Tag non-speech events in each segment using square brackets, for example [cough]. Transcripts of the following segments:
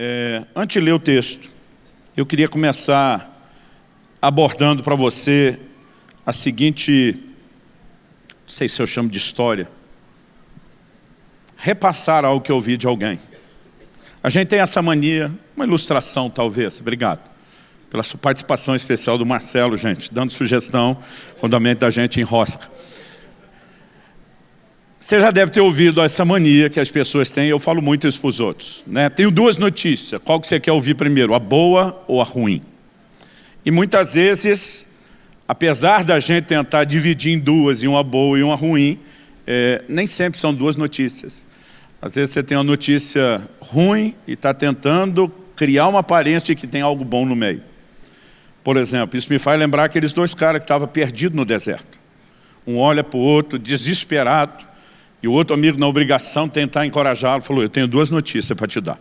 É, antes de ler o texto, eu queria começar abordando para você a seguinte, não sei se eu chamo de história, repassar algo que eu ouvi de alguém. A gente tem essa mania, uma ilustração talvez, obrigado, pela sua participação especial do Marcelo, gente, dando sugestão, fundamento da gente em rosca. Você já deve ter ouvido essa mania que as pessoas têm, eu falo muito isso para os outros. Né? Tenho duas notícias, qual que você quer ouvir primeiro, a boa ou a ruim? E muitas vezes, apesar da gente tentar dividir em duas, e uma boa e uma ruim, é, nem sempre são duas notícias. Às vezes você tem uma notícia ruim e está tentando criar uma aparência de que tem algo bom no meio. Por exemplo, isso me faz lembrar aqueles dois caras que estavam perdidos no deserto. Um olha para o outro, desesperado, e o outro amigo, na obrigação de tentar encorajá-lo, falou, eu tenho duas notícias para te dar.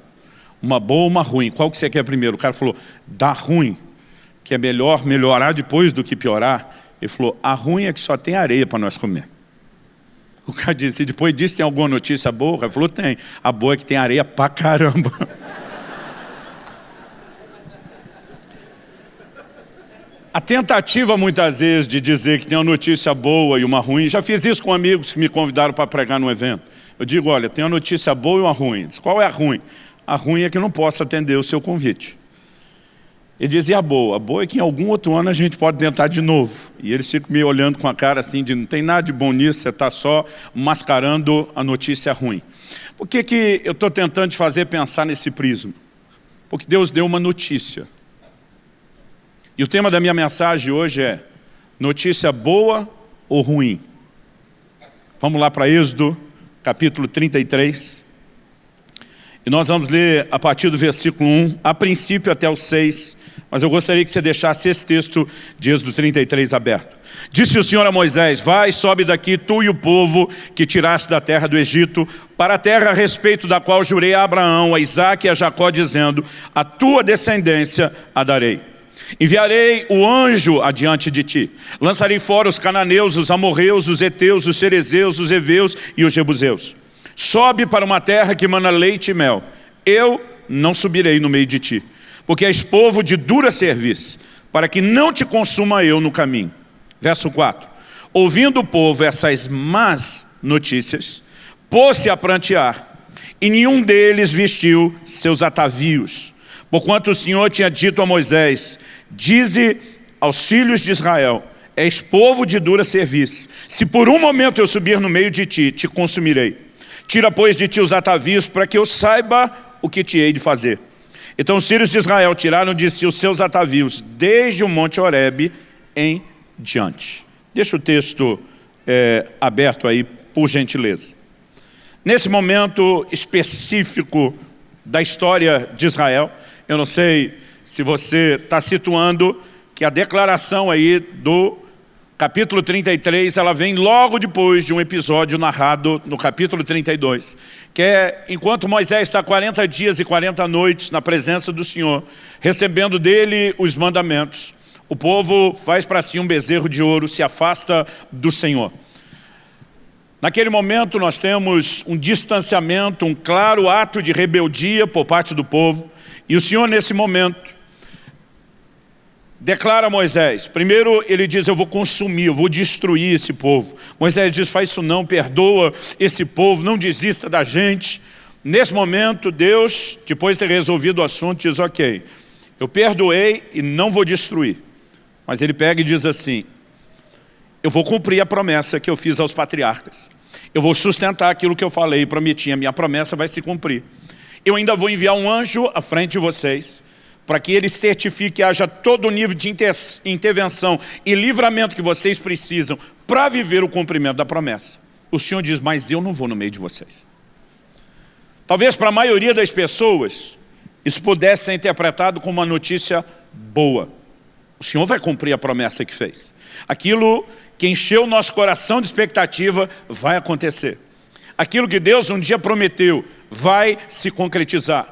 Uma boa e uma ruim. Qual que você quer primeiro? O cara falou, dá ruim, que é melhor melhorar depois do que piorar. Ele falou, a ruim é que só tem areia para nós comer. O cara disse, depois disso tem alguma notícia boa? Ele falou, tem. A boa é que tem areia pra caramba. [laughs] A tentativa, muitas vezes, de dizer que tem uma notícia boa e uma ruim, já fiz isso com amigos que me convidaram para pregar no evento. Eu digo, olha, tem uma notícia boa e uma ruim. Diz, qual é a ruim? A ruim é que não posso atender o seu convite. Ele dizia a boa, a boa é que em algum outro ano a gente pode tentar de novo. E eles ficam me olhando com a cara assim de não tem nada de bom nisso, você está só mascarando a notícia ruim. Por que, que eu estou tentando te fazer pensar nesse prisma? Porque Deus deu uma notícia. E o tema da minha mensagem hoje é notícia boa ou ruim? Vamos lá para Êxodo, capítulo 33. E nós vamos ler a partir do versículo 1, a princípio até o 6, mas eu gostaria que você deixasse esse texto de Êxodo 33 aberto. Disse o Senhor a Moisés, vai, sobe daqui, tu e o povo que tiraste da terra do Egito, para a terra a respeito da qual jurei a Abraão, a Isaac e a Jacó, dizendo, a tua descendência a darei. Enviarei o anjo adiante de ti. Lançarei fora os cananeus, os amorreus, os heteus, os cerezeus, os heveus e os jebuseus. Sobe para uma terra que mana leite e mel. Eu não subirei no meio de ti, porque és povo de dura serviço, para que não te consuma eu no caminho. Verso 4. Ouvindo o povo essas más notícias, pôs-se a prantear, e nenhum deles vestiu seus atavios. Porquanto o Senhor tinha dito a Moisés, dize aos filhos de Israel, és povo de dura serviço, se por um momento eu subir no meio de ti, te consumirei. Tira, pois, de ti os atavios, para que eu saiba o que te hei de fazer. Então os filhos de Israel tiraram de si os seus atavios, desde o monte Horebe em diante. Deixa o texto é, aberto aí, por gentileza. Nesse momento específico da história de Israel, eu não sei se você está situando que a declaração aí do capítulo 33, ela vem logo depois de um episódio narrado no capítulo 32, que é enquanto Moisés está 40 dias e 40 noites na presença do Senhor, recebendo dele os mandamentos, o povo faz para si um bezerro de ouro, se afasta do Senhor. Naquele momento nós temos um distanciamento, um claro ato de rebeldia por parte do povo, e o Senhor nesse momento declara Moisés, primeiro ele diz, eu vou consumir, eu vou destruir esse povo. Moisés diz, faz isso não, perdoa esse povo, não desista da gente. Nesse momento, Deus, depois de ter resolvido o assunto, diz, ok, eu perdoei e não vou destruir. Mas ele pega e diz assim, eu vou cumprir a promessa que eu fiz aos patriarcas. Eu vou sustentar aquilo que eu falei e prometi, a minha promessa vai se cumprir. Eu ainda vou enviar um anjo à frente de vocês, para que ele certifique que haja todo o nível de inter intervenção e livramento que vocês precisam para viver o cumprimento da promessa. O Senhor diz, mas eu não vou no meio de vocês. Talvez para a maioria das pessoas, isso pudesse ser interpretado como uma notícia boa. O Senhor vai cumprir a promessa que fez. Aquilo que encheu o nosso coração de expectativa vai acontecer. Aquilo que Deus um dia prometeu vai se concretizar.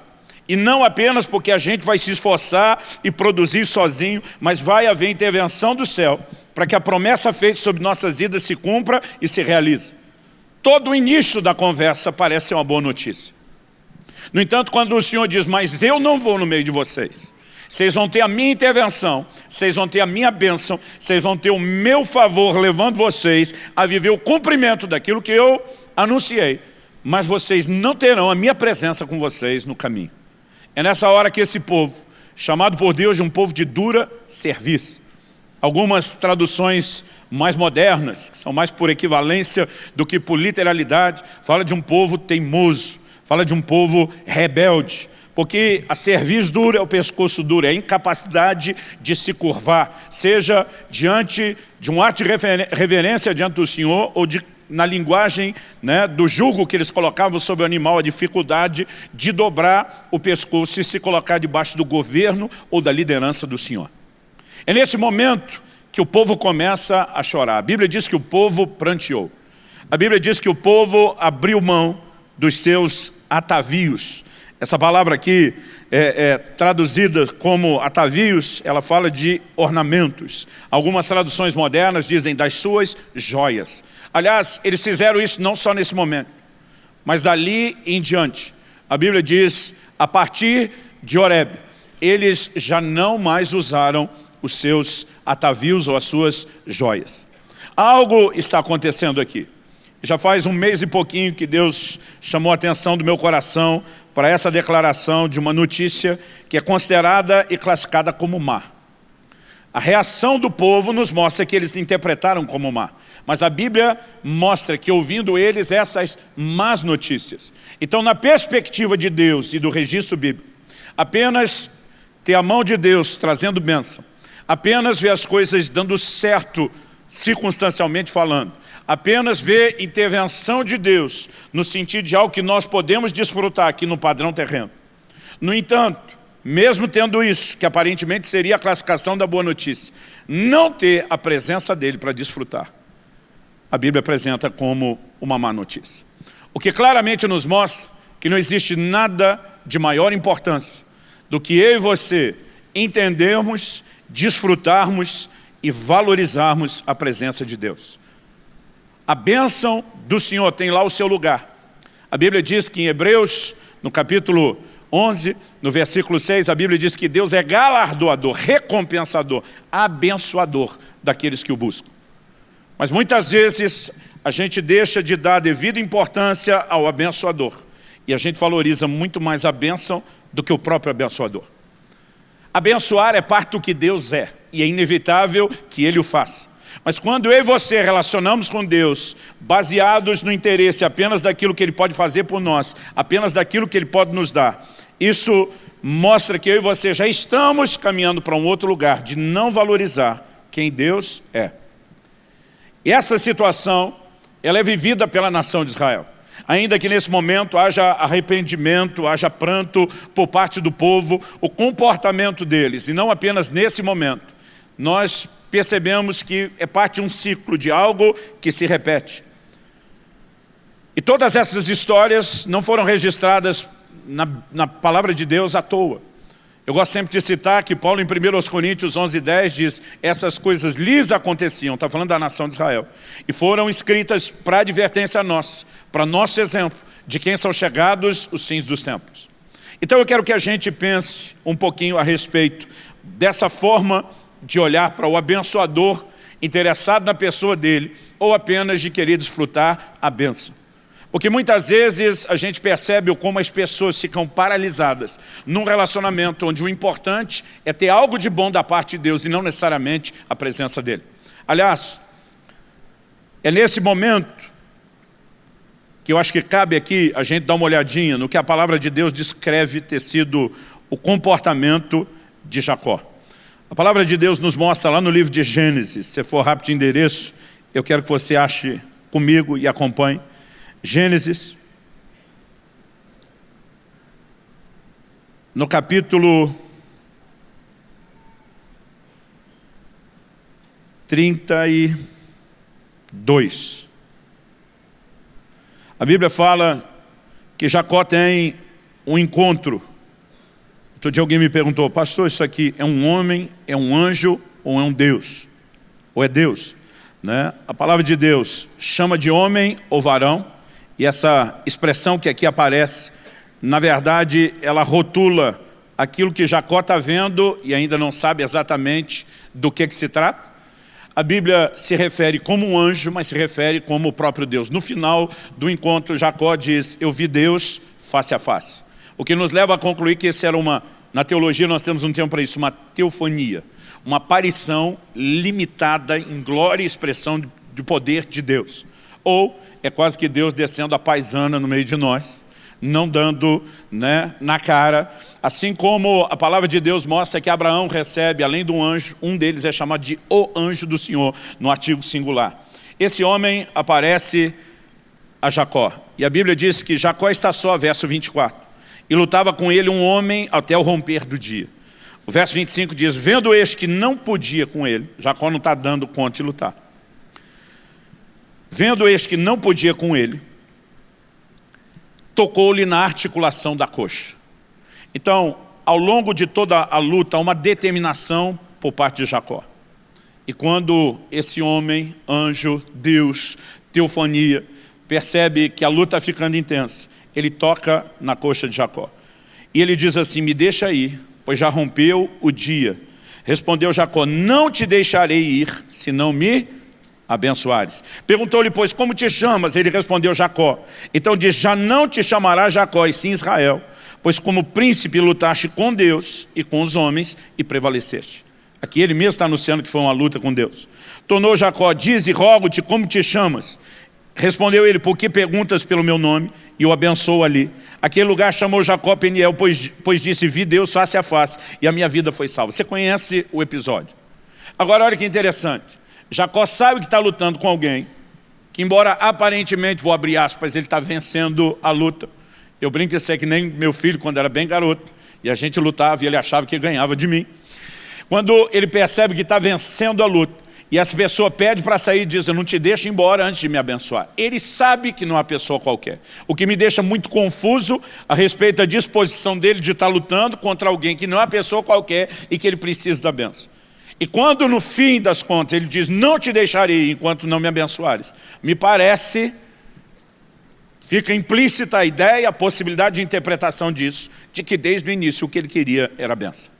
E não apenas porque a gente vai se esforçar e produzir sozinho, mas vai haver intervenção do céu para que a promessa feita sobre nossas vidas se cumpra e se realize. Todo o início da conversa parece uma boa notícia. No entanto, quando o Senhor diz, mas eu não vou no meio de vocês, vocês vão ter a minha intervenção, vocês vão ter a minha bênção, vocês vão ter o meu favor levando vocês a viver o cumprimento daquilo que eu anunciei. Mas vocês não terão a minha presença com vocês no caminho. É nessa hora que esse povo, chamado por Deus de um povo de dura serviço, algumas traduções mais modernas, que são mais por equivalência do que por literalidade, fala de um povo teimoso, fala de um povo rebelde, porque a cerviz dura é o pescoço duro, é a incapacidade de se curvar, seja diante de um ato de reverência diante do Senhor ou de, na linguagem né, do jugo que eles colocavam sobre o animal, a dificuldade de dobrar o pescoço e se colocar debaixo do governo ou da liderança do Senhor. É nesse momento que o povo começa a chorar. A Bíblia diz que o povo pranteou. A Bíblia diz que o povo abriu mão dos seus atavios, essa palavra aqui, é, é, traduzida como atavios, ela fala de ornamentos. Algumas traduções modernas dizem das suas joias. Aliás, eles fizeram isso não só nesse momento, mas dali em diante. A Bíblia diz, a partir de Oreb, eles já não mais usaram os seus atavios ou as suas joias. Algo está acontecendo aqui. Já faz um mês e pouquinho que Deus chamou a atenção do meu coração para essa declaração de uma notícia que é considerada e classificada como má. A reação do povo nos mostra que eles interpretaram como má. Mas a Bíblia mostra que ouvindo eles essas más notícias. Então, na perspectiva de Deus e do registro bíblico, apenas ter a mão de Deus trazendo bênção, apenas ver as coisas dando certo circunstancialmente falando, apenas ver intervenção de Deus no sentido de algo que nós podemos desfrutar aqui no padrão terreno. No entanto, mesmo tendo isso, que aparentemente seria a classificação da boa notícia, não ter a presença dele para desfrutar, a Bíblia apresenta como uma má notícia. O que claramente nos mostra que não existe nada de maior importância do que eu e você entendermos, desfrutarmos e valorizarmos a presença de Deus. A bênção do Senhor tem lá o seu lugar. A Bíblia diz que em Hebreus, no capítulo 11, no versículo 6, a Bíblia diz que Deus é galardoador, recompensador, abençoador daqueles que o buscam. Mas muitas vezes a gente deixa de dar devida importância ao abençoador. E a gente valoriza muito mais a bênção do que o próprio abençoador. Abençoar é parte do que Deus é, e é inevitável que Ele o faça. Mas quando eu e você relacionamos com Deus, baseados no interesse apenas daquilo que Ele pode fazer por nós, apenas daquilo que Ele pode nos dar, isso mostra que eu e você já estamos caminhando para um outro lugar de não valorizar quem Deus é. Essa situação, ela é vivida pela nação de Israel. Ainda que nesse momento haja arrependimento, haja pranto por parte do povo, o comportamento deles, e não apenas nesse momento, nós percebemos que é parte de um ciclo, de algo que se repete. E todas essas histórias não foram registradas na, na palavra de Deus à toa. Eu gosto sempre de citar que Paulo em 1 Coríntios 11, 10 diz essas coisas lhes aconteciam, está falando da nação de Israel, e foram escritas para advertência a nós, para nosso exemplo, de quem são chegados os fins dos tempos. Então eu quero que a gente pense um pouquinho a respeito dessa forma de olhar para o abençoador interessado na pessoa dele ou apenas de querer desfrutar a benção. Porque muitas vezes a gente percebe como as pessoas ficam paralisadas num relacionamento onde o importante é ter algo de bom da parte de Deus e não necessariamente a presença dele. Aliás, é nesse momento que eu acho que cabe aqui a gente dar uma olhadinha no que a palavra de Deus descreve ter sido o comportamento de Jacó. A palavra de Deus nos mostra lá no livro de Gênesis, se for rápido de endereço, eu quero que você ache comigo e acompanhe. Gênesis, no capítulo 32. A Bíblia fala que Jacó tem um encontro Outro dia alguém me perguntou, pastor, isso aqui é um homem, é um anjo ou é um Deus? Ou é Deus? Né? A palavra de Deus chama de homem ou varão, e essa expressão que aqui aparece na verdade, ela rotula aquilo que Jacó está vendo e ainda não sabe exatamente do que, que se trata. A Bíblia se refere como um anjo, mas se refere como o próprio Deus. No final do encontro, Jacó diz, eu vi Deus face a face. O que nos leva a concluir que esse era uma, na teologia nós temos um termo para isso, uma teofonia. Uma aparição limitada em glória e expressão de poder de Deus. Ou é quase que Deus descendo a paisana no meio de nós, não dando né, na cara, Assim como a palavra de Deus mostra que Abraão recebe, além do anjo, um deles é chamado de o anjo do Senhor, no artigo singular. Esse homem aparece a Jacó. E a Bíblia diz que Jacó está só, verso 24. E lutava com ele um homem até o romper do dia. O verso 25 diz, vendo este que não podia com ele, Jacó não está dando conta de lutar. Vendo este que não podia com ele, tocou-lhe na articulação da coxa. Então, ao longo de toda a luta, há uma determinação por parte de Jacó. E quando esse homem, anjo, Deus, teofania, percebe que a luta está ficando intensa, ele toca na coxa de Jacó. E ele diz assim, me deixa ir, pois já rompeu o dia. Respondeu Jacó, não te deixarei ir, se não me abençoares. Perguntou-lhe, pois, como te chamas? Ele respondeu, Jacó. Então diz, já não te chamará Jacó, e sim Israel, pois como príncipe lutaste com Deus e com os homens e prevaleceste. Aqui ele mesmo está anunciando que foi uma luta com Deus. Tornou Jacó, diz e rogo-te como te chamas. Respondeu ele, por que perguntas pelo meu nome? E o abençoou ali. Aquele lugar chamou Jacó Peniel, pois, pois disse, vi Deus face a face, e a minha vida foi salva. Você conhece o episódio. Agora olha que interessante. Jacó sabe que está lutando com alguém, que embora aparentemente, vou abrir aspas, ele está vencendo a luta. Eu brinco isso é que nem meu filho, quando era bem garoto, e a gente lutava e ele achava que ganhava de mim. Quando ele percebe que está vencendo a luta, e essa pessoa pede para sair e diz, eu não te deixo embora antes de me abençoar. Ele sabe que não é uma pessoa qualquer. O que me deixa muito confuso a respeito da disposição dele de estar tá lutando contra alguém que não é uma pessoa qualquer e que ele precisa da benção. E quando no fim das contas ele diz, não te deixarei enquanto não me abençoares, me parece Fica implícita a ideia, a possibilidade de interpretação disso, de que desde o início o que ele queria era a benção.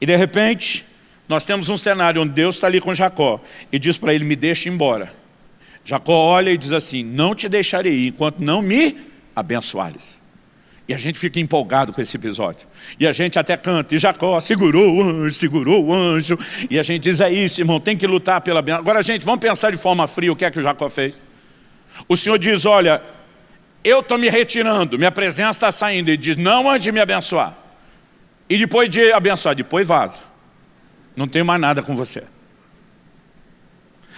E de repente, nós temos um cenário onde Deus está ali com Jacó e diz para ele, me deixa embora. Jacó olha e diz assim, não te deixarei enquanto não me abençoares. E a gente fica empolgado com esse episódio. E a gente até canta, e Jacó segurou o anjo, segurou o anjo. E a gente diz, é isso irmão, tem que lutar pela benção. Agora gente, vamos pensar de forma fria o que é que o Jacó fez. O Senhor diz, olha, eu estou me retirando, minha presença está saindo. Ele diz, não antes de me abençoar. E depois de abençoar, depois vaza. Não tenho mais nada com você.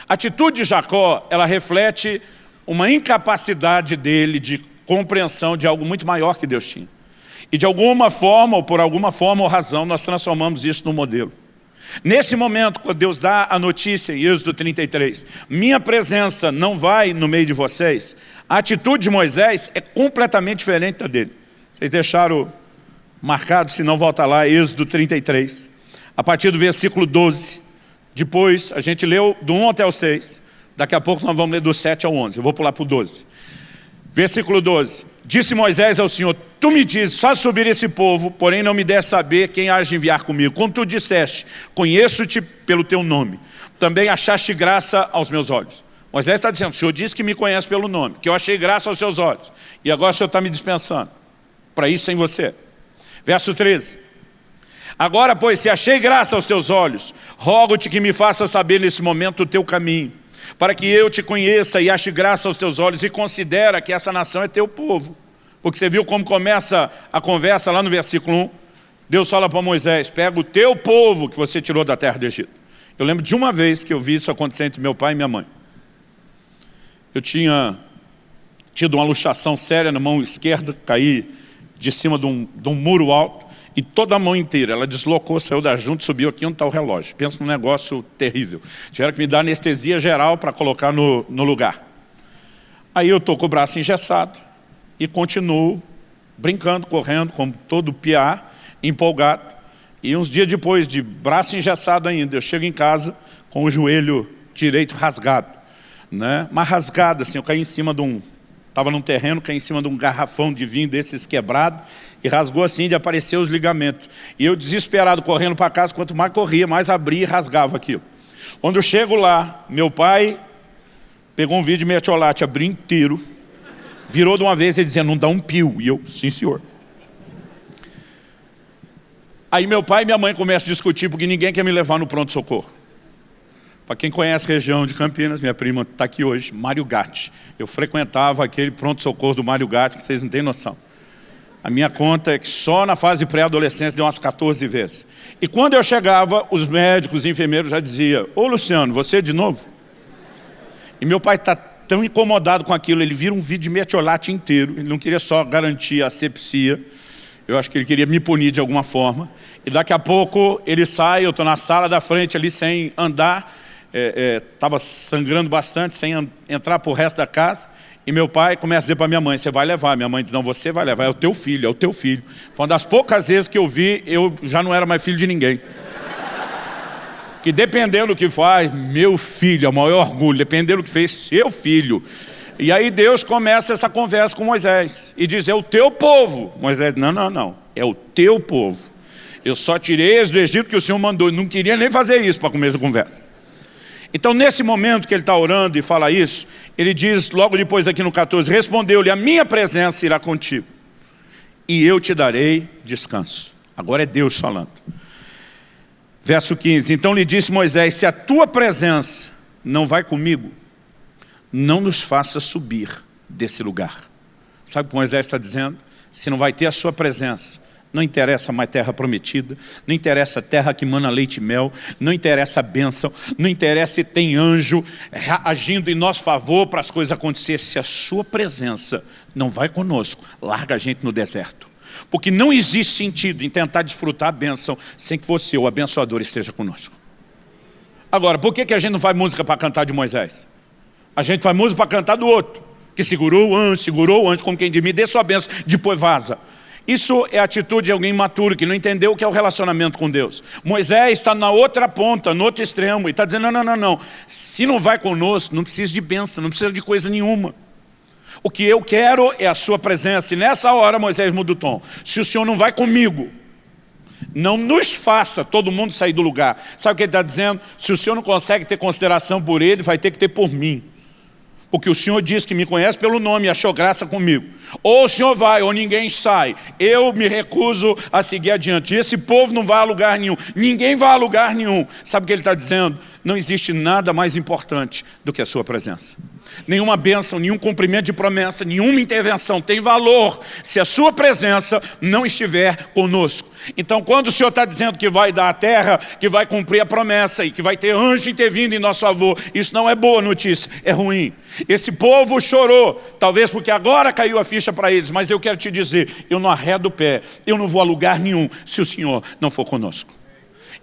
A atitude de Jacó, ela reflete uma incapacidade dele de compreensão de algo muito maior que Deus tinha. E de alguma forma, ou por alguma forma ou razão, nós transformamos isso no modelo. Nesse momento, quando Deus dá a notícia em Êxodo 33, minha presença não vai no meio de vocês, a atitude de Moisés é completamente diferente da dele. Vocês deixaram marcado, se não volta lá, Êxodo 33. A partir do versículo 12. Depois, a gente leu do 1 até o 6. Daqui a pouco nós vamos ler do 7 ao 11. Eu vou pular para o 12. Versículo 12. Disse Moisés ao Senhor, tu me dizes, faz subir esse povo, porém não me der saber quem há de enviar comigo. Como tu disseste, conheço-te pelo teu nome. Também achaste graça aos meus olhos. Moisés está dizendo, o Senhor disse que me conhece pelo nome, que eu achei graça aos seus olhos. E agora o Senhor está me dispensando. Para isso sem você. Verso 13. Agora, pois, se achei graça aos teus olhos, rogo-te que me faça saber nesse momento o teu caminho para que eu te conheça e ache graça aos teus olhos e considera que essa nação é teu povo. Porque você viu como começa a conversa lá no versículo 1? Deus fala para Moisés, pega o teu povo que você tirou da terra do Egito. Eu lembro de uma vez que eu vi isso acontecer entre meu pai e minha mãe. Eu tinha tido uma luxação séria na mão esquerda, caí de cima de um, de um muro alto e toda a mão inteira. Ela deslocou, saiu da junta subiu aqui onde está o relógio. Pensa num negócio terrível. Tiveram que me dar anestesia geral para colocar no, no lugar. Aí eu estou com o braço engessado e continuo brincando, correndo, como todo piá, empolgado. E uns dias depois, de braço engessado ainda, eu chego em casa com o joelho direito rasgado. Né? Mas rasgado assim, eu caí em cima de um, estava num terreno, caiu em cima de um garrafão de vinho desses quebrado e rasgou assim de aparecer os ligamentos. E eu desesperado, correndo para casa, quanto mais corria, mais abria e rasgava aquilo. Quando eu chego lá, meu pai pegou um vídeo de metiolate, abriu inteiro, virou de uma vez e dizendo, não dá um pio. E eu, sim senhor. Aí meu pai e minha mãe começam a discutir porque ninguém quer me levar no pronto-socorro. Para quem conhece a região de Campinas, minha prima está aqui hoje, Mário Gatti. Eu frequentava aquele pronto-socorro do Mário Gatti, que vocês não têm noção. A minha conta é que só na fase pré-adolescência deu umas 14 vezes. E quando eu chegava, os médicos, os enfermeiros já diziam, ô Luciano, você de novo? E meu pai está tão incomodado com aquilo, ele vira um vídeo de metiolate inteiro, ele não queria só garantir a sepsia, eu acho que ele queria me punir de alguma forma. E daqui a pouco ele sai, eu estou na sala da frente ali sem andar, estava é, é, sangrando bastante, sem entrar para o resto da casa. E meu pai começa a dizer para minha mãe, você vai levar. Minha mãe diz, não, você vai levar, é o teu filho, é o teu filho. Foi uma das poucas vezes que eu vi, eu já não era mais filho de ninguém. Que dependendo do que faz, meu filho, é o maior orgulho, dependendo do que fez, seu filho. E aí Deus começa essa conversa com Moisés e diz, é o teu povo. Moisés, não, não, não, é o teu povo. Eu só tirei eles do Egito que o Senhor mandou, não queria nem fazer isso para começar a conversa. Então, nesse momento que ele está orando e fala isso, ele diz, logo depois aqui no 14, respondeu-lhe, a minha presença irá contigo, e eu te darei descanso. Agora é Deus falando. Verso 15, então lhe disse Moisés, se a tua presença não vai comigo, não nos faça subir desse lugar. Sabe o que Moisés está dizendo? Se não vai ter a sua presença, não interessa mais terra prometida, não interessa terra que mana leite e mel, não interessa a bênção, não interessa se tem anjo agindo em nosso favor para as coisas acontecerem. Se a sua presença não vai conosco, larga a gente no deserto. Porque não existe sentido em tentar desfrutar a bênção sem que você, o abençoador, esteja conosco. Agora, por que, que a gente não faz música para cantar de Moisés? A gente faz música para cantar do outro, que segurou o anjo, segurou o anjo, como quem diz, me dê sua bênção, depois vaza. Isso é a atitude de alguém maturo, que não entendeu o que é o relacionamento com Deus. Moisés está na outra ponta, no outro extremo, e está dizendo, não, não, não, não. Se não vai conosco, não precisa de bênção, não precisa de coisa nenhuma. O que eu quero é a sua presença. E nessa hora Moisés muda o tom. Se o Senhor não vai comigo, não nos faça todo mundo sair do lugar. Sabe o que ele está dizendo? Se o Senhor não consegue ter consideração por ele, vai ter que ter por mim porque o Senhor diz que me conhece pelo nome e achou graça comigo. Ou o Senhor vai, ou ninguém sai. Eu me recuso a seguir adiante. Esse povo não vai a lugar nenhum. Ninguém vai a lugar nenhum. Sabe o que ele está dizendo? Não existe nada mais importante do que a sua presença. Nenhuma bênção, nenhum cumprimento de promessa, nenhuma intervenção tem valor se a sua presença não estiver conosco. Então quando o Senhor está dizendo que vai dar a terra, que vai cumprir a promessa e que vai ter anjo intervindo em nosso favor, isso não é boa notícia, é ruim. Esse povo chorou, talvez porque agora caiu a ficha para eles, mas eu quero te dizer, eu não arredo o pé, eu não vou a lugar nenhum se o Senhor não for conosco.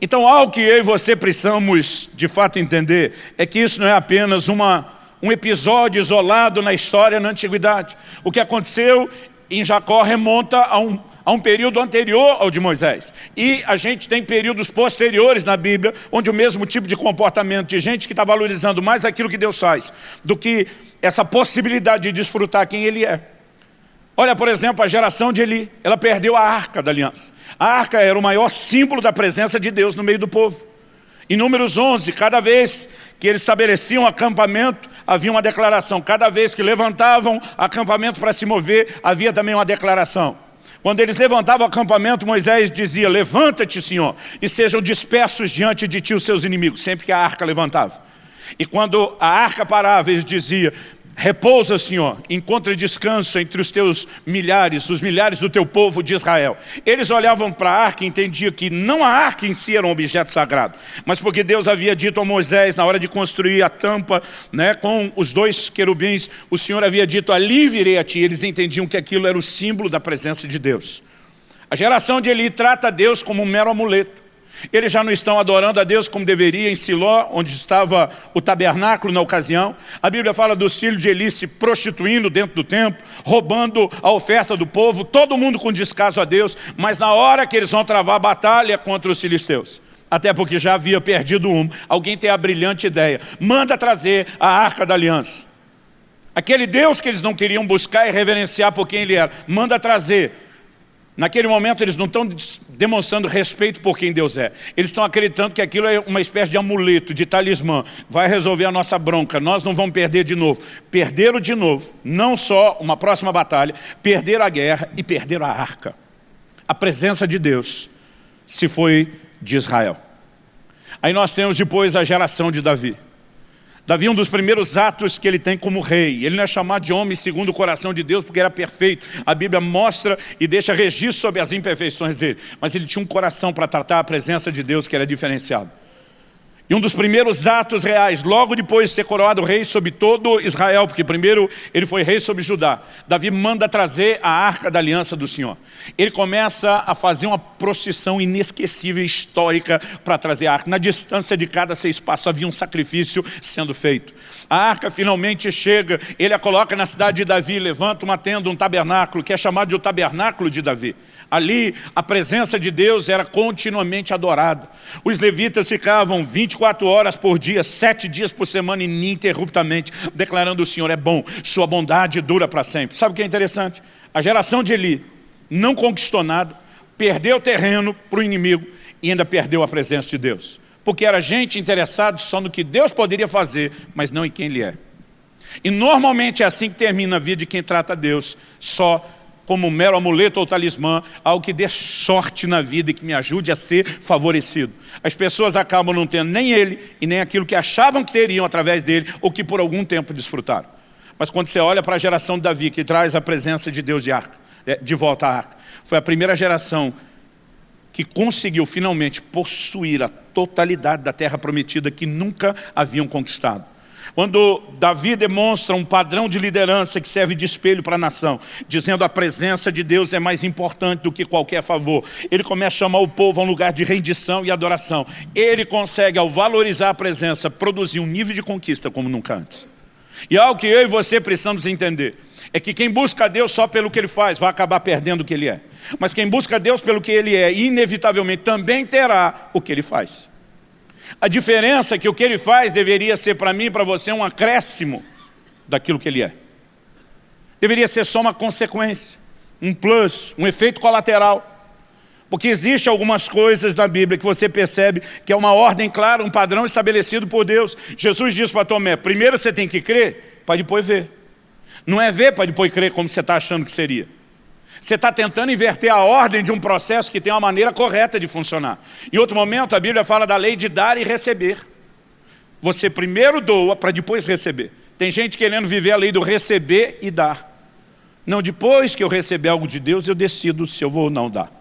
Então algo que eu e você precisamos de fato entender é que isso não é apenas uma, um episódio isolado na história na antiguidade. O que aconteceu em Jacó remonta a um, a um período anterior ao de Moisés. E a gente tem períodos posteriores na Bíblia, onde o mesmo tipo de comportamento de gente que está valorizando mais aquilo que Deus faz, do que essa possibilidade de desfrutar quem Ele é. Olha, por exemplo, a geração de Eli, ela perdeu a arca da aliança. A arca era o maior símbolo da presença de Deus no meio do povo. Em Números 11, cada vez que eles estabeleciam acampamento, havia uma declaração. Cada vez que levantavam acampamento para se mover, havia também uma declaração. Quando eles levantavam o acampamento, Moisés dizia, levanta-te, Senhor, e sejam dispersos diante de ti os seus inimigos, sempre que a arca levantava. E quando a arca parava, ele dizia, Repousa, Senhor, encontre descanso entre os teus milhares, os milhares do teu povo de Israel. Eles olhavam para a arca e entendiam que não a arca em si era um objeto sagrado, mas porque Deus havia dito a Moisés, na hora de construir a tampa né, com os dois querubins, o Senhor havia dito, ali virei a ti. Eles entendiam que aquilo era o símbolo da presença de Deus. A geração de Eli trata Deus como um mero amuleto. Eles já não estão adorando a Deus como deveria em Siló, onde estava o tabernáculo na ocasião. A Bíblia fala dos filhos de Eli se prostituindo dentro do templo, roubando a oferta do povo, todo mundo com descaso a Deus, mas na hora que eles vão travar a batalha contra os filisteus, até porque já havia perdido um, alguém tem a brilhante ideia, manda trazer a arca da aliança. Aquele Deus que eles não queriam buscar e reverenciar por quem Ele era, manda trazer. Naquele momento eles não estão demonstrando respeito por quem Deus é. Eles estão acreditando que aquilo é uma espécie de amuleto, de talismã. Vai resolver a nossa bronca, nós não vamos perder de novo. Perderam de novo, não só uma próxima batalha, perderam a guerra e perderam a arca. A presença de Deus se foi de Israel. Aí nós temos depois a geração de Davi. Davi, um dos primeiros atos que ele tem como rei, ele não é chamado de homem segundo o coração de Deus porque era perfeito. A Bíblia mostra e deixa registro sobre as imperfeições dele. Mas ele tinha um coração para tratar a presença de Deus que era diferenciado. E um dos primeiros atos reais, logo depois de ser coroado rei sobre todo Israel, porque primeiro ele foi rei sobre Judá, Davi manda trazer a arca da aliança do Senhor. Ele começa a fazer uma procissão inesquecível, histórica, para trazer a arca. Na distância de cada seis passos havia um sacrifício sendo feito. A arca finalmente chega, ele a coloca na cidade de Davi, levanta uma tenda, um tabernáculo, que é chamado de o tabernáculo de Davi. Ali a presença de Deus era continuamente adorada. Os levitas ficavam 24 horas por dia, sete dias por semana, ininterruptamente, declarando o Senhor é bom, sua bondade dura para sempre. Sabe o que é interessante? A geração de Eli não conquistou nada, perdeu terreno para o inimigo e ainda perdeu a presença de Deus. Porque era gente interessada só no que Deus poderia fazer, mas não em quem Ele é. E normalmente é assim que termina a vida de quem trata Deus, só como um mero amuleto ou talismã, algo que dê sorte na vida e que me ajude a ser favorecido. As pessoas acabam não tendo nem ele e nem aquilo que achavam que teriam através dele ou que por algum tempo desfrutaram. Mas quando você olha para a geração de Davi, que traz a presença de Deus de, arca, é, de volta à arca, foi a primeira geração que conseguiu finalmente possuir a totalidade da terra prometida que nunca haviam conquistado. Quando Davi demonstra um padrão de liderança que serve de espelho para a nação, dizendo a presença de Deus é mais importante do que qualquer favor, ele começa a chamar o povo a um lugar de rendição e adoração. Ele consegue, ao valorizar a presença, produzir um nível de conquista como nunca antes. E algo que eu e você precisamos entender, é que quem busca Deus só pelo que Ele faz, vai acabar perdendo o que Ele é. Mas quem busca Deus pelo que Ele é, inevitavelmente também terá o que Ele faz. A diferença é que o que ele faz deveria ser para mim e para você um acréscimo daquilo que ele é. Deveria ser só uma consequência, um plus, um efeito colateral. Porque existe algumas coisas na Bíblia que você percebe que é uma ordem clara, um padrão estabelecido por Deus. Jesus diz para Tomé, primeiro você tem que crer para depois ver. Não é ver para depois crer como você está achando que seria. Você está tentando inverter a ordem de um processo que tem uma maneira correta de funcionar. Em outro momento, a Bíblia fala da lei de dar e receber. Você primeiro doa para depois receber. Tem gente querendo viver a lei do receber e dar. Não, depois que eu receber algo de Deus, eu decido se eu vou ou não dar.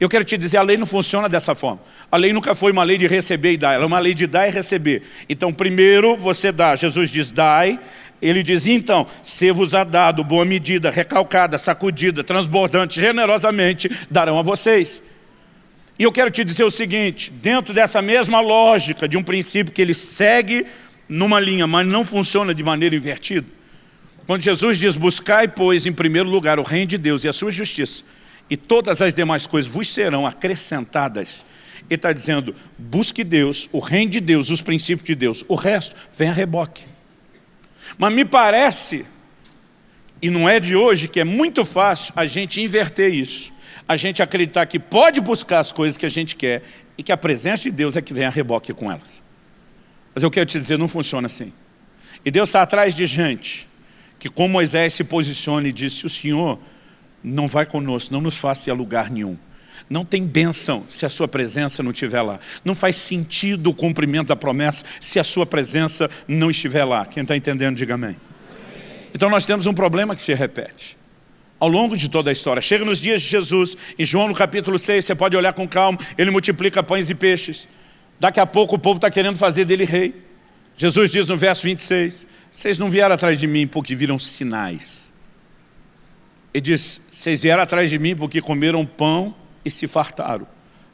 Eu quero te dizer, a lei não funciona dessa forma. A lei nunca foi uma lei de receber e dar, ela é uma lei de dar e receber. Então, primeiro você dá. Jesus diz, dai, ele diz, então, se-vos-á dado boa medida, recalcada, sacudida, transbordante, generosamente, darão a vocês. E eu quero te dizer o seguinte, dentro dessa mesma lógica de um princípio que ele segue numa linha, mas não funciona de maneira invertida, quando Jesus diz, buscai, pois, em primeiro lugar o reino de Deus e a sua justiça, e todas as demais coisas vos serão acrescentadas, ele está dizendo, busque Deus, o reino de Deus, os princípios de Deus, o resto vem a reboque. Mas me parece, e não é de hoje, que é muito fácil a gente inverter isso. A gente acreditar que pode buscar as coisas que a gente quer e que a presença de Deus é que vem a reboque com elas. Mas eu quero te dizer, não funciona assim. E Deus está atrás de gente que, como Moisés se posiciona e disse, o Senhor não vai conosco, não nos faça lugar nenhum. Não tem bênção se a sua presença não estiver lá. Não faz sentido o cumprimento da promessa se a sua presença não estiver lá. Quem está entendendo, diga amém. Então nós temos um problema que se repete. Ao longo de toda a história. Chega nos dias de Jesus, em João no capítulo 6, você pode olhar com calma, ele multiplica pães e peixes. Daqui a pouco o povo está querendo fazer dele rei. Jesus diz no verso 26, vocês não vieram atrás de mim porque viram sinais. Ele diz, vocês vieram atrás de mim porque comeram pão e se fartaram.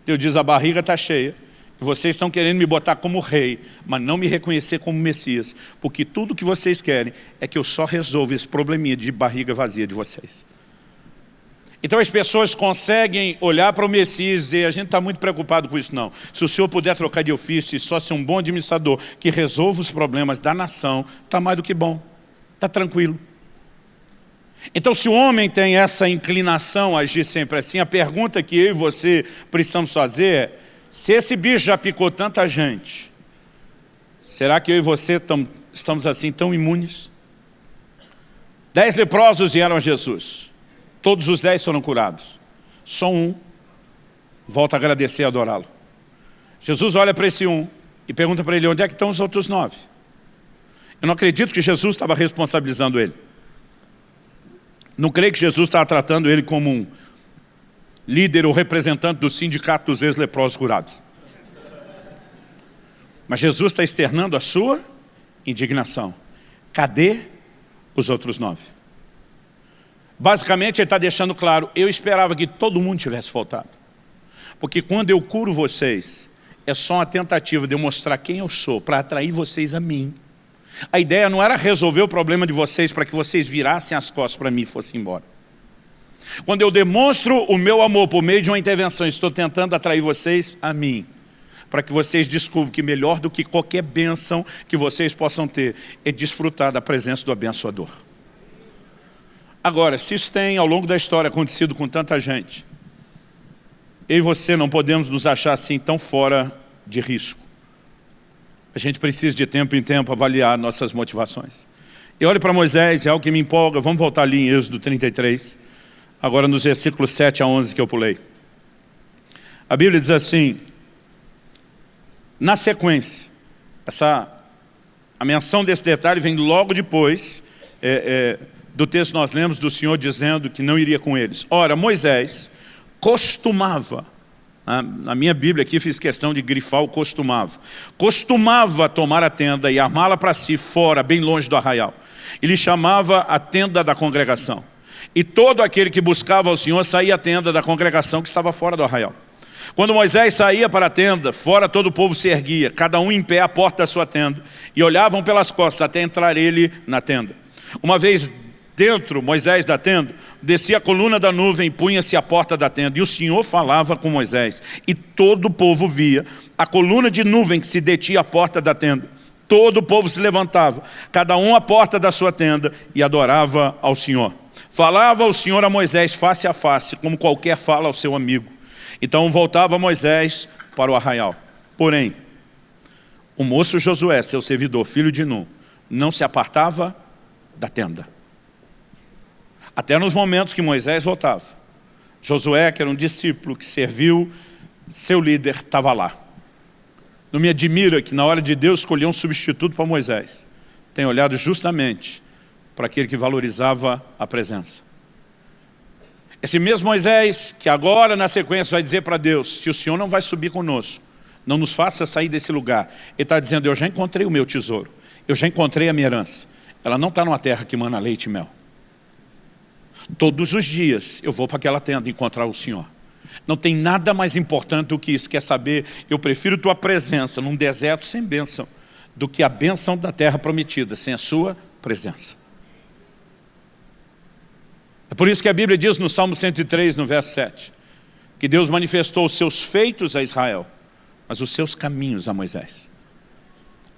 Deus diz, a barriga está cheia, vocês estão querendo me botar como rei, mas não me reconhecer como Messias, porque tudo que vocês querem é que eu só resolva esse probleminha de barriga vazia de vocês. Então as pessoas conseguem olhar para o Messias e dizer, a gente está muito preocupado com isso não. Se o senhor puder trocar de ofício e só ser um bom administrador que resolva os problemas da nação, está mais do que bom. Está tranquilo. Então, se o homem tem essa inclinação a agir sempre assim, a pergunta que eu e você precisamos fazer é, se esse bicho já picou tanta gente, será que eu e você tam, estamos assim tão imunes? Dez leprosos vieram a Jesus. Todos os dez foram curados. Só um volta a agradecer e adorá-lo. Jesus olha para esse um e pergunta para ele, onde é que estão os outros nove? Eu não acredito que Jesus estava responsabilizando ele. Não creio que Jesus estava tratando ele como um líder ou representante do sindicato dos ex-leprosos curados. Mas Jesus está externando a sua indignação. Cadê os outros nove? Basicamente, ele está deixando claro, eu esperava que todo mundo tivesse faltado. Porque quando eu curo vocês, é só uma tentativa de eu mostrar quem eu sou, para atrair vocês a mim. A ideia não era resolver o problema de vocês para que vocês virassem as costas para mim e fossem embora. Quando eu demonstro o meu amor por meio de uma intervenção, estou tentando atrair vocês a mim, para que vocês descubram que melhor do que qualquer bênção que vocês possam ter, é desfrutar da presença do abençoador. Agora, se isso tem ao longo da história acontecido com tanta gente, eu e você não podemos nos achar assim tão fora de risco. A gente precisa de tempo em tempo avaliar nossas motivações. E olhe para Moisés, é algo que me empolga. Vamos voltar ali em Êxodo 33, agora nos versículos 7 a 11 que eu pulei. A Bíblia diz assim, na sequência, essa, a menção desse detalhe vem logo depois é, é, do texto nós lemos do Senhor dizendo que não iria com eles. Ora, Moisés costumava na minha Bíblia aqui fiz questão de grifar o costumava. Costumava tomar a tenda e armá-la para si fora, bem longe do arraial. Ele chamava a tenda da congregação. E todo aquele que buscava o Senhor saía à tenda da congregação que estava fora do arraial. Quando Moisés saía para a tenda, fora todo o povo se erguia, cada um em pé à porta da sua tenda, e olhavam pelas costas até entrar ele na tenda. Uma vez dentro, Moisés da tenda, descia a coluna da nuvem, punha-se à porta da tenda, e o Senhor falava com Moisés, e todo o povo via a coluna de nuvem que se detinha à porta da tenda. Todo o povo se levantava, cada um à porta da sua tenda, e adorava ao Senhor. Falava o Senhor a Moisés face a face, como qualquer fala ao seu amigo. Então voltava Moisés para o arraial. Porém, o moço Josué, seu servidor, filho de Nun, não se apartava da tenda. Até nos momentos que Moisés voltava. Josué, que era um discípulo que serviu, seu líder estava lá. Não me admira que na hora de Deus escolher um substituto para Moisés, tenha olhado justamente para aquele que valorizava a presença. Esse mesmo Moisés, que agora na sequência vai dizer para Deus, se o Senhor não vai subir conosco, não nos faça sair desse lugar. Ele está dizendo, eu já encontrei o meu tesouro, eu já encontrei a minha herança. Ela não está numa terra que mana leite e mel. Todos os dias eu vou para aquela tenda encontrar o Senhor. Não tem nada mais importante do que isso, quer saber, eu prefiro tua presença num deserto sem bênção, do que a bênção da terra prometida, sem a sua presença. É por isso que a Bíblia diz no Salmo 103, no verso 7, que Deus manifestou os seus feitos a Israel, mas os seus caminhos a Moisés.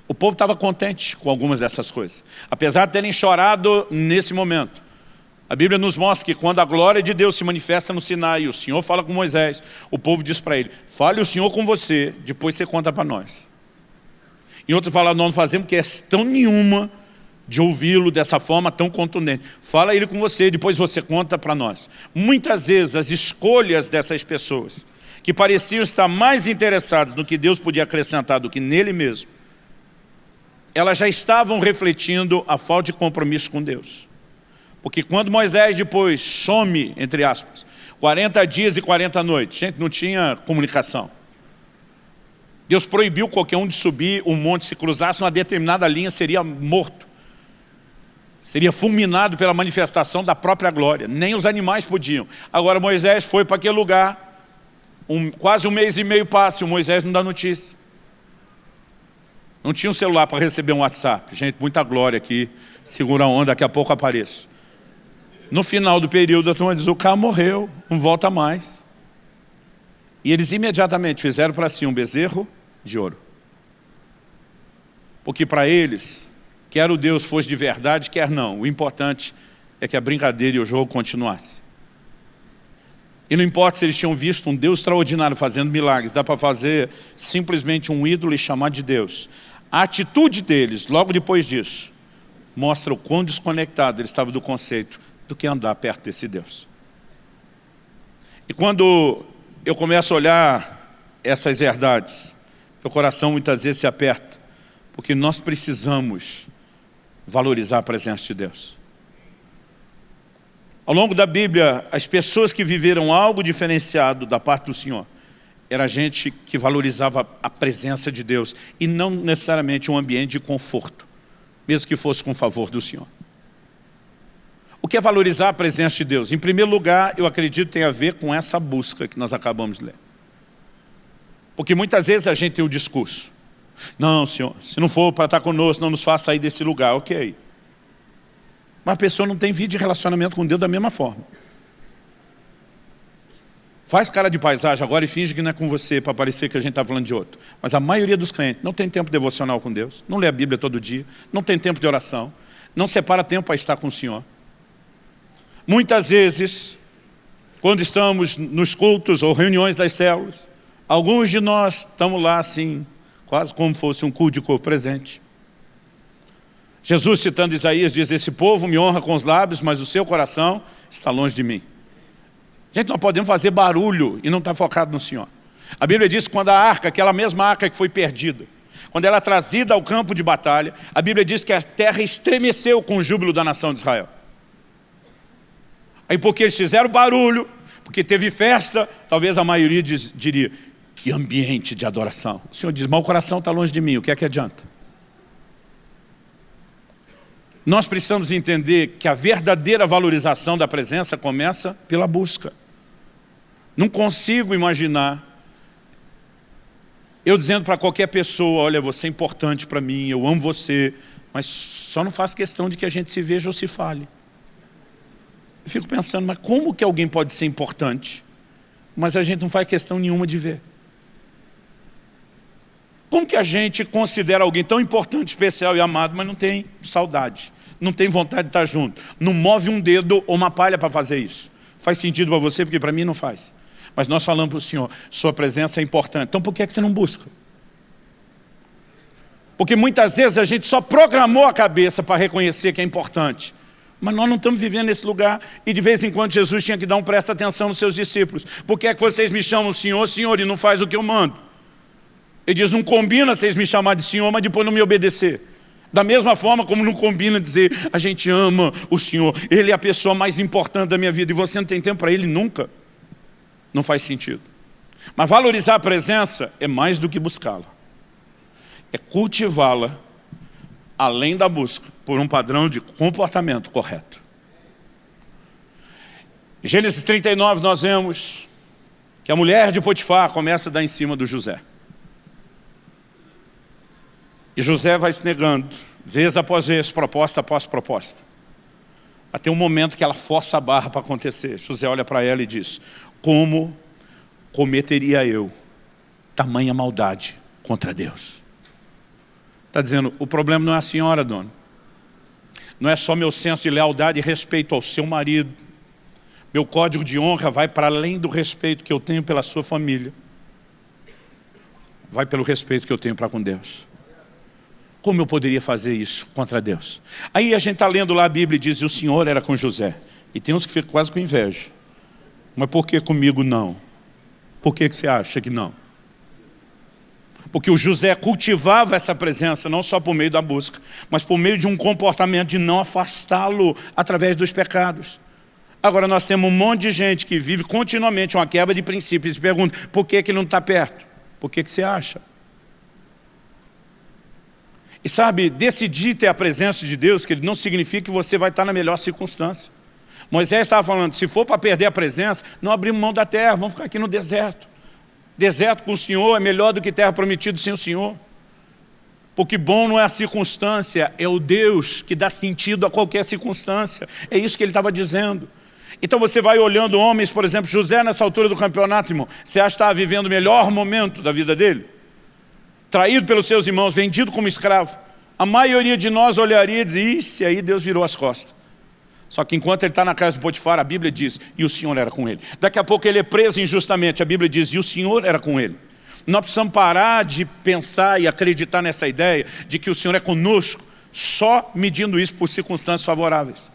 O povo estava contente com algumas dessas coisas. Apesar de terem chorado nesse momento, a Bíblia nos mostra que quando a glória de Deus se manifesta no Sinai, o Senhor fala com Moisés, o povo diz para ele, fale o Senhor com você, depois você conta para nós. Em outras palavras, nós não fazemos questão nenhuma de ouvi-lo dessa forma tão contundente. Fala ele com você, depois você conta para nós. Muitas vezes as escolhas dessas pessoas, que pareciam estar mais interessadas no que Deus podia acrescentar do que nele mesmo, elas já estavam refletindo a falta de compromisso com Deus. Porque quando Moisés depois some, entre aspas, 40 dias e 40 noites, gente, não tinha comunicação. Deus proibiu qualquer um de subir um monte, se cruzasse uma determinada linha, seria morto. Seria fulminado pela manifestação da própria glória. Nem os animais podiam. Agora Moisés foi para aquele lugar, um, quase um mês e meio passa, e o Moisés não dá notícia. Não tinha um celular para receber um WhatsApp. Gente, muita glória aqui, segura a onda, daqui a pouco apareço. No final do período, a turma diz, o carro morreu, não volta mais. E eles imediatamente fizeram para si um bezerro de ouro. Porque para eles, Quer o Deus fosse de verdade, quer não. O importante é que a brincadeira e o jogo continuasse. E não importa se eles tinham visto um Deus extraordinário fazendo milagres, dá para fazer simplesmente um ídolo e chamar de Deus. A atitude deles, logo depois disso, mostra o quão desconectado eles estavam do conceito do que andar perto desse Deus. E quando eu começo a olhar essas verdades, meu coração muitas vezes se aperta, porque nós precisamos valorizar a presença de Deus. Ao longo da Bíblia, as pessoas que viveram algo diferenciado da parte do Senhor, era gente que valorizava a presença de Deus e não necessariamente um ambiente de conforto, mesmo que fosse com favor do Senhor. O que é valorizar a presença de Deus? Em primeiro lugar, eu acredito tem a ver com essa busca que nós acabamos de ler. Porque muitas vezes a gente tem o discurso. Não, Senhor, se não for para estar conosco, não nos faça sair desse lugar, ok. Mas a pessoa não tem vida de relacionamento com Deus da mesma forma. Faz cara de paisagem agora e finge que não é com você para parecer que a gente está falando de outro. Mas a maioria dos crentes não tem tempo devocional com Deus, não lê a Bíblia todo dia, não tem tempo de oração, não separa tempo para estar com o Senhor. Muitas vezes, quando estamos nos cultos ou reuniões das células, alguns de nós estamos lá assim, quase como fosse um culto de corpo presente. Jesus, citando Isaías, diz, esse povo me honra com os lábios, mas o seu coração está longe de mim. Gente, nós podemos fazer barulho e não estar tá focado no Senhor. A Bíblia diz que quando a arca, aquela mesma arca que foi perdida, quando ela é trazida ao campo de batalha, a Bíblia diz que a terra estremeceu com o júbilo da nação de Israel. Aí porque eles fizeram barulho, porque teve festa, talvez a maioria diz, diria, que ambiente de adoração. O Senhor diz, mas o coração está longe de mim, o que é que adianta? Nós precisamos entender que a verdadeira valorização da presença começa pela busca. Não consigo imaginar eu dizendo para qualquer pessoa, olha, você é importante para mim, eu amo você, mas só não faço questão de que a gente se veja ou se fale. Eu fico pensando, mas como que alguém pode ser importante, mas a gente não faz questão nenhuma de ver? Como que a gente considera alguém tão importante, especial e amado, mas não tem saudade, não tem vontade de estar junto, não move um dedo ou uma palha para fazer isso? Faz sentido para você, porque para mim não faz. Mas nós falamos para o Senhor, sua presença é importante. Então por que, é que você não busca? Porque muitas vezes a gente só programou a cabeça para reconhecer que é importante. Mas nós não estamos vivendo nesse lugar. E de vez em quando Jesus tinha que dar um presta atenção nos seus discípulos. Por que é que vocês me chamam Senhor, Senhor, e não faz o que eu mando? Ele diz, não combina vocês me chamar de Senhor, mas depois não me obedecer. Da mesma forma como não combina dizer, a gente ama o Senhor, Ele é a pessoa mais importante da minha vida, e você não tem tempo para Ele nunca. Não faz sentido. Mas valorizar a presença é mais do que buscá-la. É cultivá-la além da busca, por um padrão de comportamento correto. Gênesis 39 nós vemos que a mulher de Potifar começa a dar em cima do José. E José vai se negando, vez após vez, proposta após proposta. Até um momento que ela força a barra para acontecer. José olha para ela e diz, como cometeria eu tamanha maldade contra Deus? Está dizendo, o problema não é a senhora, dona. Não é só meu senso de lealdade e respeito ao seu marido. Meu código de honra vai para além do respeito que eu tenho pela sua família. Vai pelo respeito que eu tenho para com Deus. Como eu poderia fazer isso contra Deus? Aí a gente está lendo lá a Bíblia e diz, o Senhor era com José. E tem uns que ficam quase com inveja. Mas por que comigo não? Por que, que você acha que não? Porque o José cultivava essa presença, não só por meio da busca, mas por meio de um comportamento de não afastá-lo através dos pecados. Agora nós temos um monte de gente que vive continuamente uma quebra de princípios e pergunta, por que, que ele não está perto? Por que, que você acha? E sabe, decidir ter a presença de Deus, que não significa que você vai estar na melhor circunstância. Moisés estava falando, se for para perder a presença, não abrimos mão da terra, vamos ficar aqui no deserto. Deserto com o Senhor é melhor do que terra prometida sem o Senhor. Porque bom não é a circunstância, é o Deus que dá sentido a qualquer circunstância. É isso que ele estava dizendo. Então você vai olhando homens, por exemplo, José nessa altura do campeonato, irmão, você acha que estava vivendo o melhor momento da vida dele? Traído pelos seus irmãos, vendido como escravo. a maioria de nós olharia e dizia, isso aí Deus virou as costas. Só que enquanto ele está na casa de Potifar, a Bíblia diz, e o Senhor era com ele. Daqui a pouco ele é preso injustamente, a Bíblia diz, e o Senhor era com ele. Nós precisamos parar de pensar e acreditar nessa ideia de que o Senhor é conosco, só medindo isso por circunstâncias favoráveis.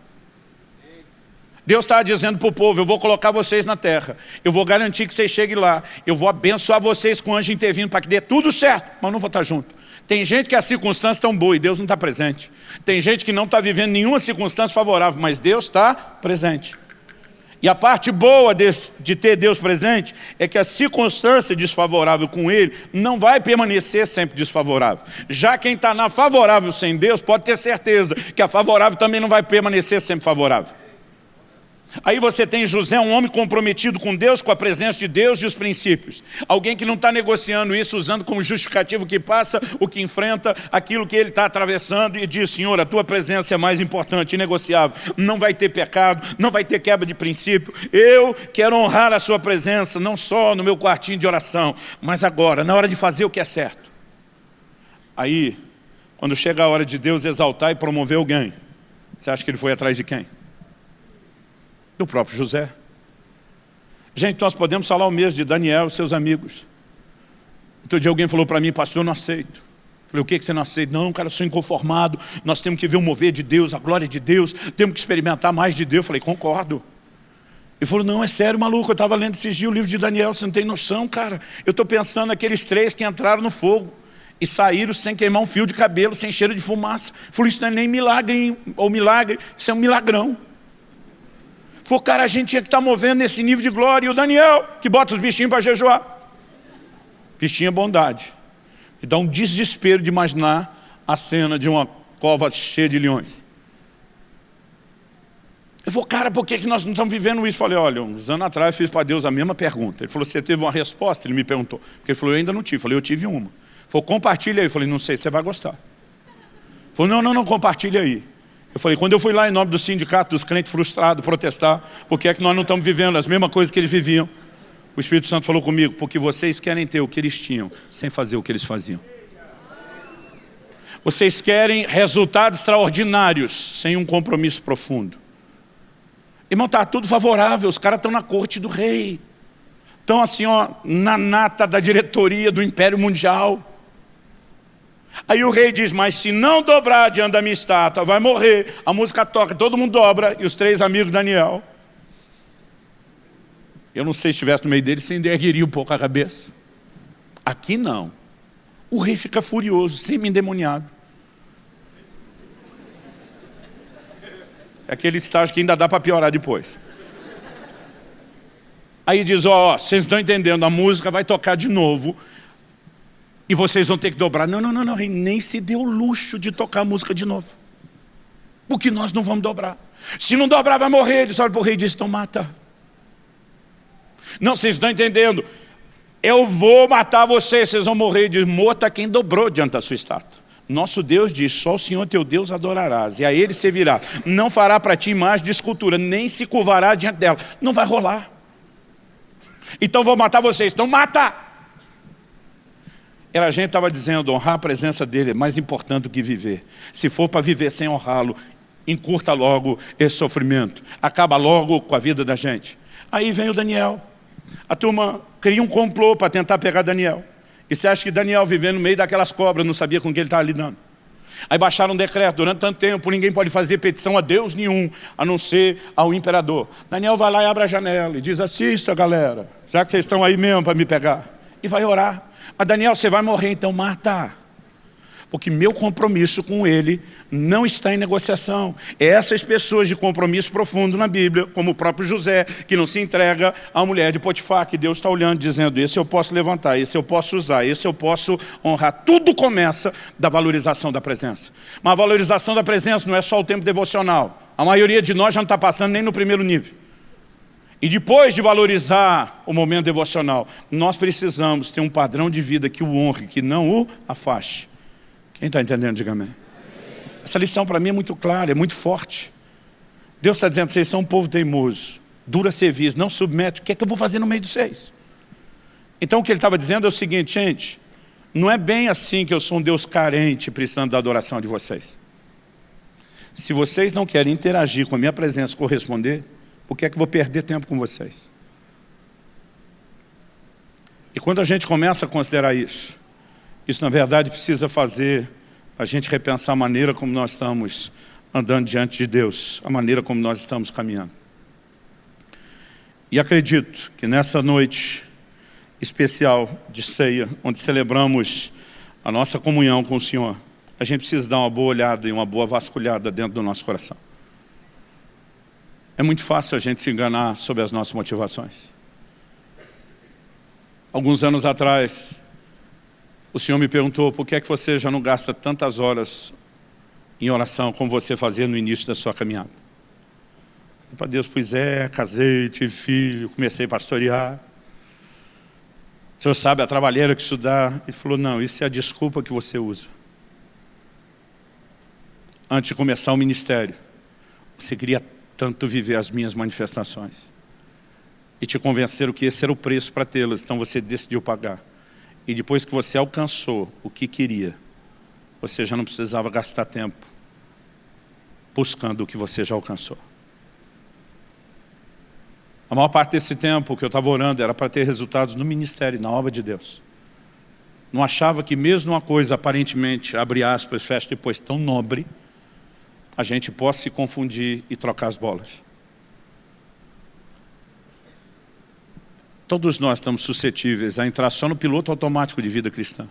Deus está dizendo para o povo, eu vou colocar vocês na terra, eu vou garantir que vocês cheguem lá, eu vou abençoar vocês com o anjo intervindo para que dê tudo certo, mas não vou estar junto. Tem gente que as circunstâncias estão boas e Deus não está presente. Tem gente que não está vivendo nenhuma circunstância favorável, mas Deus está presente. E a parte boa de, de, ter Deus presente é que a circunstância desfavorável com Ele não vai permanecer sempre desfavorável. Já quem está na favorável sem Deus pode ter certeza que a favorável também não vai permanecer sempre favorável. Aí você tem José, um homem comprometido com Deus, com a presença de Deus e os princípios. Alguém que não está negociando isso, usando como justificativo que passa, o que enfrenta, aquilo que ele está atravessando e diz, Senhor, a tua presença é mais importante, inegociável. Não vai ter pecado, não vai ter quebra de princípio. Eu quero honrar a sua presença, não só no meu quartinho de oração, mas agora, na hora de fazer o que é certo. Aí, quando chega a hora de Deus exaltar e promover alguém, você acha que ele foi atrás de quem? Do próprio José. Gente, nós podemos falar o mesmo de Daniel e seus amigos. Outro dia alguém falou para mim, pastor, eu não aceito. Falei, o que, que você não aceita? Não, cara, eu sou inconformado, nós temos que ver o mover de Deus, a glória de Deus, temos que experimentar mais de Deus. Falei, concordo. Ele falou, não, é sério, maluco, eu estava lendo esses dias o livro de Daniel, você não tem noção, cara. Eu estou pensando naqueles três que entraram no fogo e saíram sem queimar um fio de cabelo, sem cheiro de fumaça. Falei, isso não é nem milagre, ou milagre, isso é um milagrão. Falou, cara, a gente tinha que estar tá movendo nesse nível de glória. E o Daniel, que bota os bichinhos para jejuar. Bichinho é bondade. E dá um desespero de imaginar a cena de uma cova cheia de leões. Ele falou, cara, por que, que nós não estamos vivendo isso? Eu falei, olha, uns anos atrás eu fiz para Deus a mesma pergunta. Ele falou, você teve uma resposta? Ele me perguntou. Porque ele falou, eu ainda não tive. Eu falei, eu tive uma. Ele falou, compartilha aí. Eu falei, não sei, você vai gostar. Ele falou, não, não, não, compartilha aí. Eu falei, quando eu fui lá em nome do sindicato dos crentes frustrados protestar, porque é que nós não estamos vivendo as mesmas coisas que eles viviam? O Espírito Santo falou comigo, porque vocês querem ter o que eles tinham, sem fazer o que eles faziam. Vocês querem resultados extraordinários, sem um compromisso profundo. Irmão, está tudo favorável, os caras estão na corte do rei. Estão assim, ó, na nata da diretoria do Império Mundial. Aí o rei diz, mas se não dobrar diante da minha estátua, vai morrer. A música toca, todo mundo dobra, e os três amigos Daniel. Eu não sei se estivesse no meio deles, você endergueria um pouco a cabeça. Aqui não. O rei fica furioso, semi-endemoniado. É aquele estágio que ainda dá para piorar depois. Aí diz, ó, oh, vocês estão entendendo, a música vai tocar de novo, e vocês vão ter que dobrar. Não, não, não, não, nem se deu o luxo de tocar a música de novo. Porque nós não vamos dobrar. Se não dobrar, vai morrer. Eles olham para o rei e dizem, então mata. Não, vocês estão entendendo. Eu vou matar vocês, vocês vão morrer. Diz, morta quem dobrou diante da sua estátua. Nosso Deus diz, só o Senhor teu Deus adorarás, e a Ele servirá. Não fará para ti imagem de escultura, nem se curvará diante dela. Não vai rolar. Então vou matar vocês. Então mata! Era a gente estava dizendo, honrar a presença dele é mais importante do que viver. Se for para viver sem honrá-lo, encurta logo esse sofrimento. Acaba logo com a vida da gente. Aí vem o Daniel. A turma cria um complô para tentar pegar Daniel. E você acha que Daniel vivendo no meio daquelas cobras, não sabia com quem ele estava lidando. Aí baixaram um decreto, durante tanto tempo ninguém pode fazer petição a Deus nenhum, a não ser ao imperador. Daniel vai lá e abre a janela e diz, assista galera, já que vocês estão aí mesmo para me pegar. E vai orar. Mas Daniel, você vai morrer, então mata. Porque meu compromisso com ele não está em negociação. Essas pessoas de compromisso profundo na Bíblia, como o próprio José, que não se entrega à mulher de Potifar, que Deus está olhando, dizendo, esse eu posso levantar, esse eu posso usar, esse eu posso honrar. Tudo começa da valorização da presença. Mas a valorização da presença não é só o tempo devocional. A maioria de nós já não está passando nem no primeiro nível. E depois de valorizar o momento devocional, nós precisamos ter um padrão de vida que o honre, que não o afaste. Quem está entendendo, diga amém. Essa lição para mim é muito clara, é muito forte. Deus está dizendo, vocês são um povo teimoso, dura serviço, não submete, o que é que eu vou fazer no meio de vocês? Então o que ele estava dizendo é o seguinte, gente, não é bem assim que eu sou um Deus carente precisando da adoração de vocês. Se vocês não querem interagir com a minha presença, corresponder, por que é que vou perder tempo com vocês? E quando a gente começa a considerar isso, isso na verdade precisa fazer a gente repensar a maneira como nós estamos andando diante de Deus, a maneira como nós estamos caminhando. E acredito que nessa noite especial de ceia, onde celebramos a nossa comunhão com o Senhor, a gente precisa dar uma boa olhada e uma boa vasculhada dentro do nosso coração. É muito fácil a gente se enganar sobre as nossas motivações. Alguns anos atrás, o Senhor me perguntou por que é que você já não gasta tantas horas em oração como você fazia no início da sua caminhada. Para Deus, pois é, casei, tive filho, comecei a pastorear. O senhor sabe a trabalheira que isso dá? Ele falou, não, isso é a desculpa que você usa. Antes de começar o ministério, você queria tanto viver as minhas manifestações. E te convenceram que esse era o preço para tê-las, então você decidiu pagar. E depois que você alcançou o que queria, você já não precisava gastar tempo buscando o que você já alcançou. A maior parte desse tempo que eu estava orando era para ter resultados no ministério, na obra de Deus. Não achava que mesmo uma coisa aparentemente, abre aspas, fecha depois, tão nobre, a gente possa se confundir e trocar as bolas. Todos nós estamos suscetíveis a entrar só no piloto automático de vida cristã.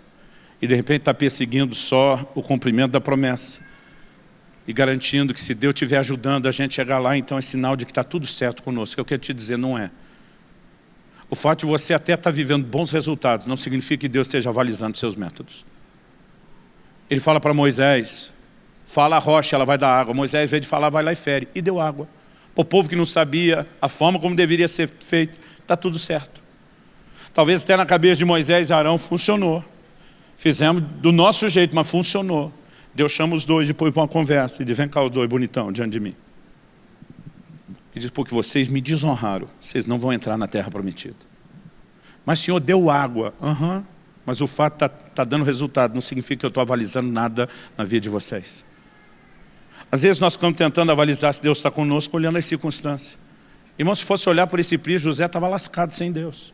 E de repente está perseguindo só o cumprimento da promessa e garantindo que se Deus estiver ajudando a gente chegar lá, então é sinal de que está tudo certo conosco. Eu quero te dizer, não é. O fato de você até estar tá vivendo bons resultados não significa que Deus esteja avalizando seus métodos. Ele fala para Moisés, fala a rocha, ela vai dar água. Moisés, ao invés de falar, vai lá e fere. E deu água. O povo que não sabia a forma como deveria ser feito, está tudo certo. Talvez até na cabeça de Moisés e Arão funcionou. Fizemos do nosso jeito, mas funcionou. Deus chama os dois depois para uma conversa e diz, vem cá os dois bonitão diante de mim. E diz, porque vocês me desonraram, vocês não vão entrar na terra prometida. Mas Senhor deu água. Uhum. Mas o fato está tá dando resultado, não significa que eu estou avalizando nada na vida de vocês. Às vezes nós ficamos tentando avalizar se Deus está conosco, olhando as circunstâncias. Irmão, se fosse olhar por esse prisma, José estava lascado sem Deus.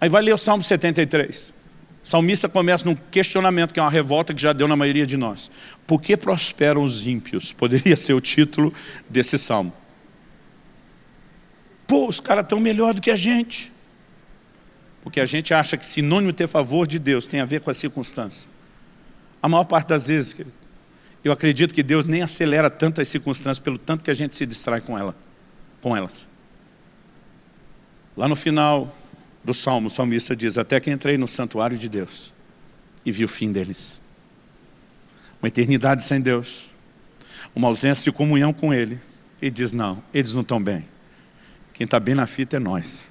Aí vai ler o Salmo 73 salmista começa num questionamento, que é uma revolta que já deu na maioria de nós. Por que prosperam os ímpios? Poderia ser o título desse salmo. Pô, os caras estão melhor do que a gente. Porque a gente acha que sinônimo ter favor de Deus tem a ver com a circunstância. A maior parte das vezes, eu acredito que Deus nem acelera tanto as circunstâncias, pelo tanto que a gente se distrai com, ela, com elas. Lá no final, do Salmo, o salmista diz, até que entrei no santuário de Deus e vi o fim deles. Uma eternidade sem Deus, uma ausência de comunhão com Ele. E diz, não, eles não estão bem. Quem está bem na fita é nós.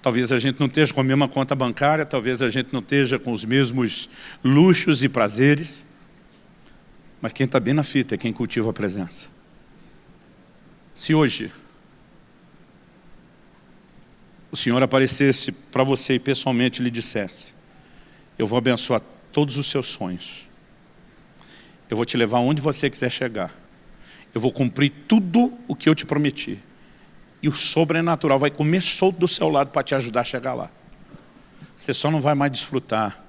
Talvez a gente não esteja com a mesma conta bancária, talvez a gente não esteja com os mesmos luxos e prazeres, mas quem está bem na fita é quem cultiva a presença. Se hoje o Senhor aparecesse para você e pessoalmente lhe dissesse, eu vou abençoar todos os seus sonhos. Eu vou te levar onde você quiser chegar. Eu vou cumprir tudo o que eu te prometi. E o sobrenatural vai comer solto do seu lado para te ajudar a chegar lá. Você só não vai mais desfrutar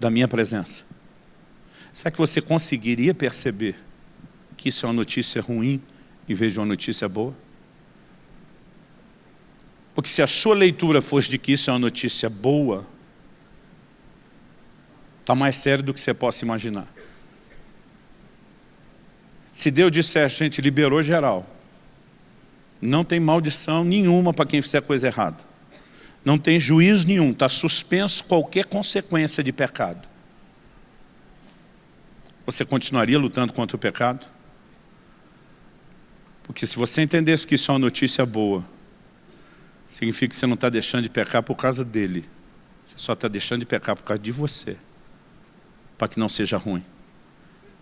da minha presença. Será que você conseguiria perceber que isso é uma notícia ruim em vez de uma notícia boa? Porque se a sua leitura fosse de que isso é uma notícia boa, está mais sério do que você possa imaginar. Se Deus disser, a gente liberou geral, não tem maldição nenhuma para quem fizer coisa errada. Não tem juízo nenhum, está suspenso qualquer consequência de pecado. Você continuaria lutando contra o pecado? Porque se você entendesse que isso é uma notícia boa, significa que você não está deixando de pecar por causa dele. Você só está deixando de pecar por causa de você. Para que não seja ruim.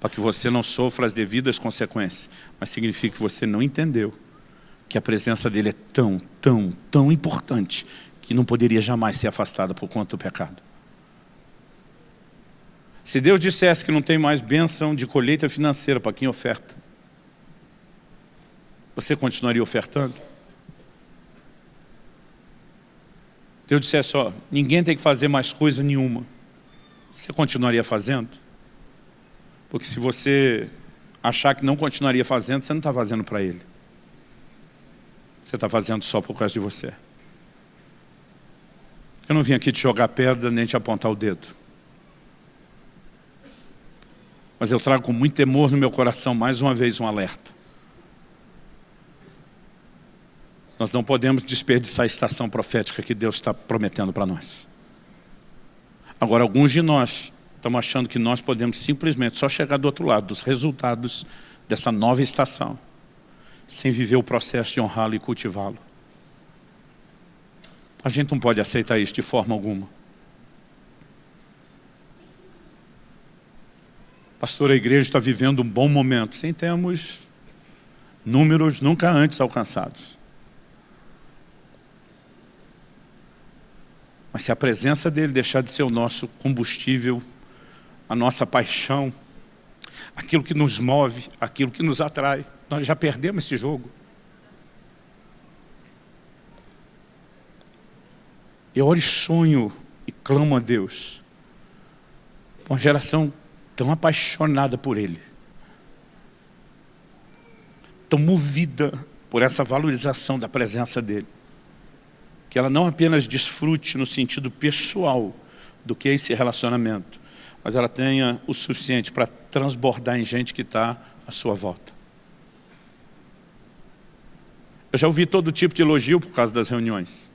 Para que você não sofra as devidas consequências. Mas significa que você não entendeu que a presença dele é tão, tão, tão importante que não poderia jamais ser afastada por conta do pecado. Se Deus dissesse que não tem mais bênção de colheita financeira para quem oferta, você continuaria ofertando? Deus dissesse, ó, ninguém tem que fazer mais coisa nenhuma, você continuaria fazendo? Porque se você achar que não continuaria fazendo, você não está fazendo para Ele. Você está fazendo só por causa de você. Eu não vim aqui te jogar pedra nem te apontar o dedo. Mas eu trago com muito temor no meu coração mais uma vez um alerta. Nós não podemos desperdiçar a estação profética que Deus está prometendo para nós. Agora, alguns de nós estamos achando que nós podemos simplesmente só chegar do outro lado, dos resultados dessa nova estação, sem viver o processo de honrá-lo e cultivá-lo. A gente não pode aceitar isso de forma alguma. Pastor, a igreja está vivendo um bom momento. Sim, temos números nunca antes alcançados. Mas se a presença dele deixar de ser o nosso combustível, a nossa paixão, aquilo que nos move, aquilo que nos atrai, nós já perdemos esse jogo. Eu oro e sonho e clamo a Deus. Uma geração tão apaixonada por Ele, tão movida por essa valorização da presença dEle, que ela não apenas desfrute no sentido pessoal do que é esse relacionamento, mas ela tenha o suficiente para transbordar em gente que está à sua volta. Eu já ouvi todo tipo de elogio por causa das reuniões.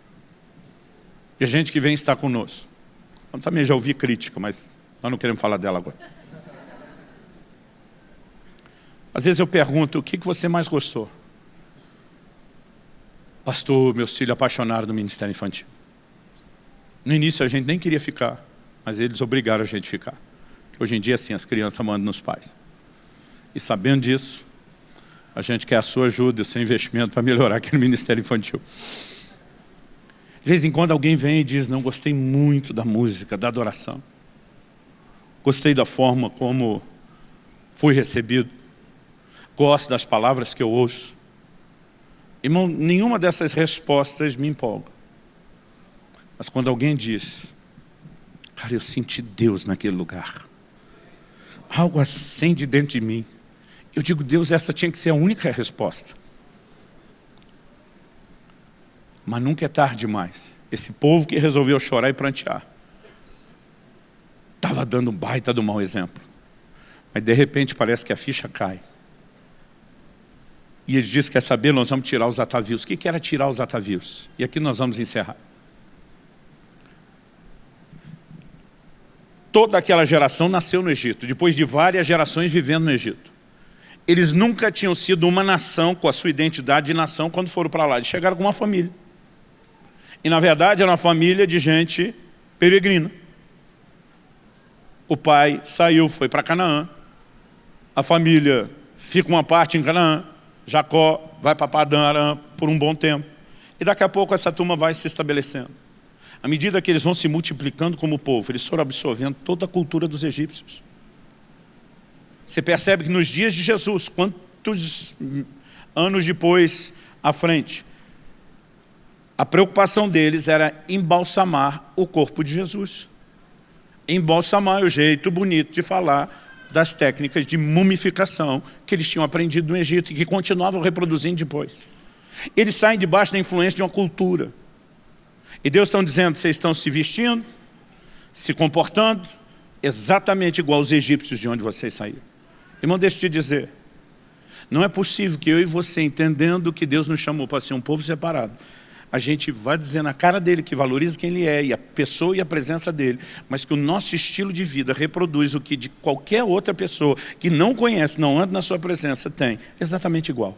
De gente que vem estar conosco. Eu também já ouvi crítica, mas nós não queremos falar dela agora. Às vezes eu pergunto, o que você mais gostou? Pastor, meus filhos apaixonaram do ministério infantil. No início a gente nem queria ficar, mas eles obrigaram a gente a ficar. Hoje em dia, assim, as crianças mandam nos pais. E sabendo disso, a gente quer a sua ajuda, o seu investimento para melhorar aquele ministério infantil. De vez em quando alguém vem e diz, não, gostei muito da música, da adoração. Gostei da forma como fui recebido gosto das palavras que eu ouço. Irmão, nenhuma dessas respostas me empolga. Mas quando alguém diz, cara, eu senti Deus naquele lugar. Algo acende dentro de mim. Eu digo, Deus, essa tinha que ser a única resposta. Mas nunca é tarde demais. Esse povo que resolveu chorar e prantear. Estava dando um baita do mau exemplo. Mas de repente parece que a ficha cai. E ele disse, quer saber, nós vamos tirar os atavios. O que era tirar os atavios? E aqui nós vamos encerrar. Toda aquela geração nasceu no Egito, depois de várias gerações vivendo no Egito. Eles nunca tinham sido uma nação com a sua identidade de nação quando foram para lá. Eles chegaram com uma família. E na verdade era uma família de gente peregrina. O pai saiu, foi para Canaã. A família fica uma parte em Canaã. Jacó vai para Padã Aram por um bom tempo. E daqui a pouco essa turma vai se estabelecendo. À medida que eles vão se multiplicando como povo, eles foram absorvendo toda a cultura dos egípcios. Você percebe que nos dias de Jesus, quantos anos depois à frente, a preocupação deles era embalsamar o corpo de Jesus. Embalsamar é o jeito bonito de falar das técnicas de mumificação que eles tinham aprendido no Egito e que continuavam reproduzindo depois. Eles saem debaixo da influência de uma cultura. E Deus está dizendo, vocês estão se vestindo, se comportando, exatamente igual aos egípcios de onde vocês saíram. Irmão, deixa eu te dizer, não é possível que eu e você, entendendo que Deus nos chamou para ser um povo separado, a gente vai dizer na cara dele que valoriza quem ele é, e a pessoa e a presença dele, mas que o nosso estilo de vida reproduz o que de qualquer outra pessoa que não conhece, não anda na sua presença, tem, exatamente igual.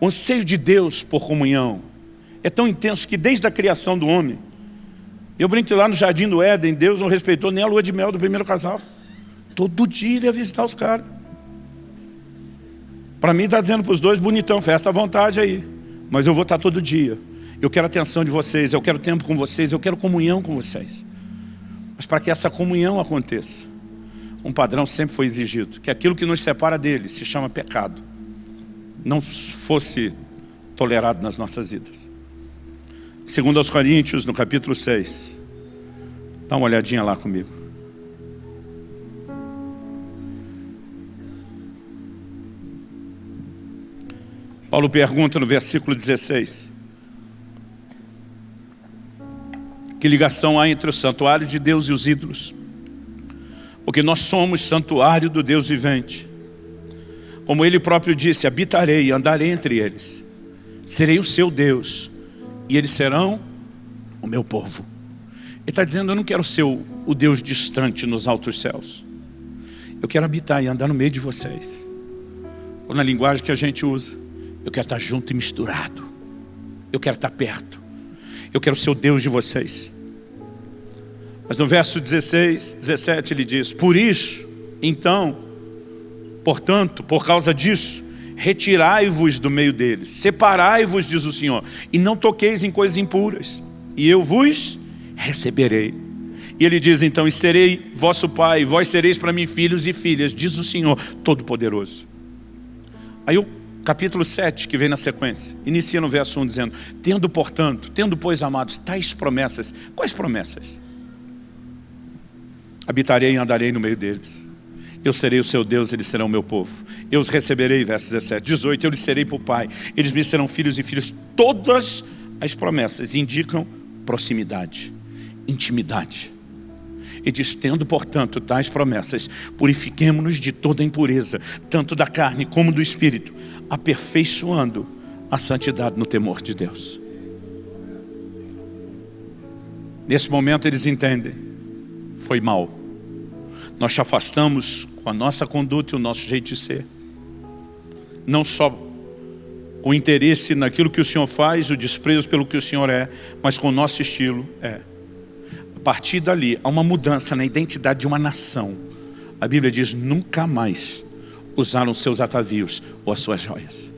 O anseio de Deus por comunhão é tão intenso que desde a criação do homem, eu brinco lá no Jardim do Éden, Deus não respeitou nem a lua de mel do primeiro casal. Todo dia ele ia visitar os caras. Para mim está dizendo para os dois, bonitão, festa à vontade aí mas eu vou estar todo dia. Eu quero atenção de vocês, eu quero tempo com vocês, eu quero comunhão com vocês. Mas para que essa comunhão aconteça, um padrão sempre foi exigido, que aquilo que nos separa dele se chama pecado, não fosse tolerado nas nossas vidas. Segundo aos Coríntios, no capítulo 6, dá uma olhadinha lá comigo. Paulo pergunta no versículo 16, que ligação há entre o santuário de Deus e os ídolos? porque nós somos santuário do Deus vivente. Como Ele próprio disse, habitarei e andarei entre eles. Serei o seu Deus e eles serão o meu povo. Ele está dizendo, eu não quero ser o, Deus distante nos altos céus. Eu quero habitar e andar no meio de vocês. Ou na linguagem que a gente usa, eu quero estar junto e misturado. Eu quero estar perto. Eu quero ser o Deus de vocês. Mas no verso 16, 17 ele diz, por isso, então, portanto, por causa disso, retirai-vos do meio deles, separai-vos, diz o Senhor, e não toqueis em coisas impuras, e eu vos receberei. E ele diz então, e serei vosso pai, vós sereis para mim filhos e filhas, diz o Senhor Todo-Poderoso. Aí o capítulo 7, que vem na sequência, inicia no verso 1 dizendo, tendo portanto, tendo pois amados tais promessas, quais promessas? Habitarei e andarei no meio deles. Eu serei o seu Deus, eles serão o meu povo. Eu os receberei, verso 17. 18, eu lhes serei por pai. Eles me serão filhos e filhas. Todas as promessas indicam proximidade, intimidade. E diz, tendo, portanto, tais promessas, purifiquemo-nos de toda impureza, tanto da carne como do espírito, aperfeiçoando a santidade no temor de Deus. Nesse momento eles entendem, foi mal. Nós te afastamos com a nossa conduta e o nosso jeito de ser. Não só com interesse naquilo que o Senhor faz, o desprezo pelo que o Senhor é, mas com o nosso estilo é. Partir dali, há uma mudança na identidade de uma nação. A Bíblia diz, nunca mais usaram seus atavios ou as suas joias.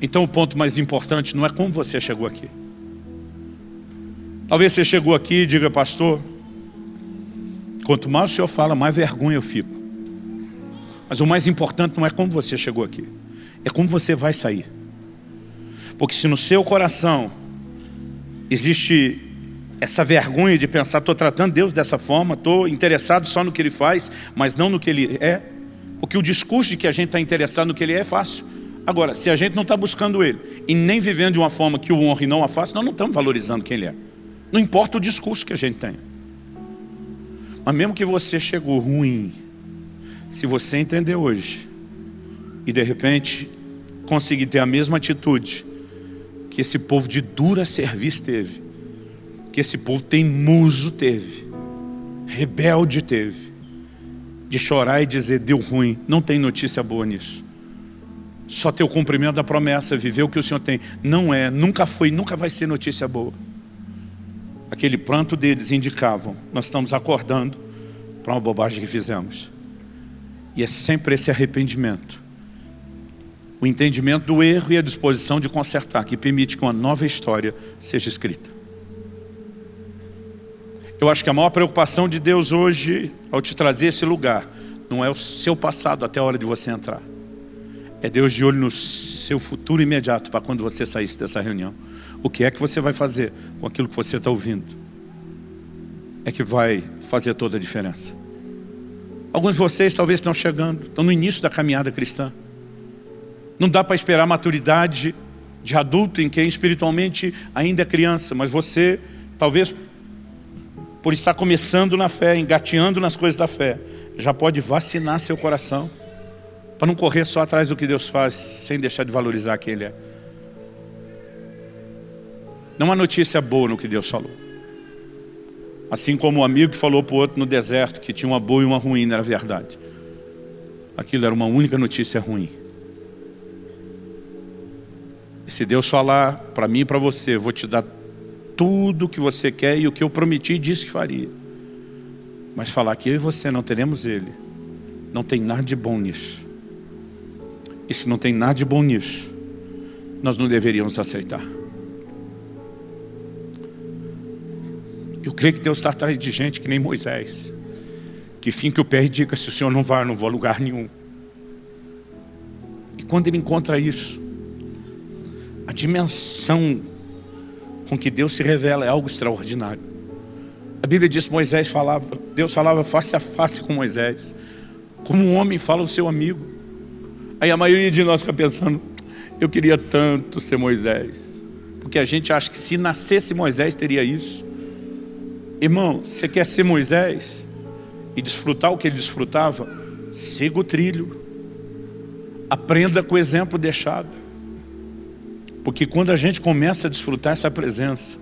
Então o ponto mais importante não é como você chegou aqui. Talvez você chegou aqui e diga, pastor, Quanto mais o Senhor fala, mais vergonha eu fico. Mas o mais importante não é como você chegou aqui. É como você vai sair. Porque se no seu coração existe essa vergonha de pensar, estou tratando Deus dessa forma, estou interessado só no que Ele faz, mas não no que Ele é. Porque o discurso de que a gente está interessado no que Ele é é fácil. Agora, se a gente não está buscando Ele e nem vivendo de uma forma que o honre e não a faça, nós não estamos valorizando quem Ele é. Não importa o discurso que a gente tem. Mas mesmo que você chegou ruim, se você entender hoje e de repente conseguir ter a mesma atitude que esse povo de dura serviço teve, que esse povo teimoso teve, rebelde teve, de chorar e dizer deu ruim, não tem notícia boa nisso. Só ter o cumprimento da promessa, viver o que o Senhor tem. Não é, nunca foi, nunca vai ser notícia boa aquele pranto deles indicavam, nós estamos acordando para uma bobagem que fizemos. E é sempre esse arrependimento. O entendimento do erro e a disposição de consertar, que permite que uma nova história seja escrita. Eu acho que a maior preocupação de Deus hoje, ao te trazer esse lugar, não é o seu passado até a hora de você entrar. É Deus de olho no seu futuro imediato, para quando você saísse dessa reunião o que é que você vai fazer com aquilo que você está ouvindo. É que vai fazer toda a diferença. Alguns de vocês talvez estão chegando, estão no início da caminhada cristã. Não dá para esperar maturidade de adulto em quem espiritualmente ainda é criança, mas você, talvez por estar começando na fé, engateando nas coisas da fé, já pode vacinar seu coração para não correr só atrás do que Deus faz, sem deixar de valorizar quem Ele é. Não há notícia boa no que Deus falou. Assim como o amigo que falou para o outro no deserto que tinha uma boa e uma ruim, não era verdade. Aquilo era uma única notícia ruim. Se Deus falar para mim e para você, vou te dar tudo o que você quer e o que eu prometi e disse que faria. Mas falar que eu e você não teremos Ele, não tem nada de bom nisso. E se não tem nada de bom nisso, nós não deveríamos aceitar. Eu creio que Deus está atrás de gente que nem Moisés, que finca o pé e diga, se o Senhor não vai, eu não vou a lugar nenhum. E quando ele encontra isso, dimensão com que Deus se revela é algo extraordinário. A Bíblia diz que Moisés falava, Deus falava face a face com Moisés, como um homem fala o seu amigo. Aí a maioria de nós fica pensando, eu queria tanto ser Moisés, porque a gente acha que se nascesse Moisés teria isso. Irmão, você quer ser Moisés e desfrutar o que ele desfrutava? Siga o trilho. Aprenda com o exemplo deixado. Porque quando a gente começa a desfrutar essa presença,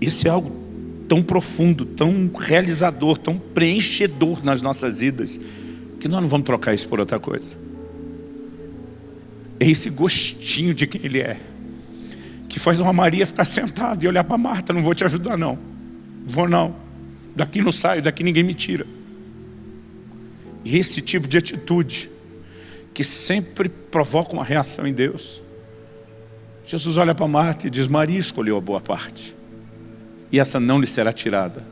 isso é algo tão profundo, tão realizador, tão preenchedor nas nossas vidas, que nós não vamos trocar isso por outra coisa. É esse gostinho de quem Ele é, que faz uma Maria ficar sentada e olhar para Marta, não vou te ajudar não, vou não, daqui não saio, daqui ninguém me tira. E esse tipo de atitude, que sempre provoca uma reação em Deus, Jesus olha para Marta e diz, Maria escolheu a boa parte. E essa não lhe será tirada.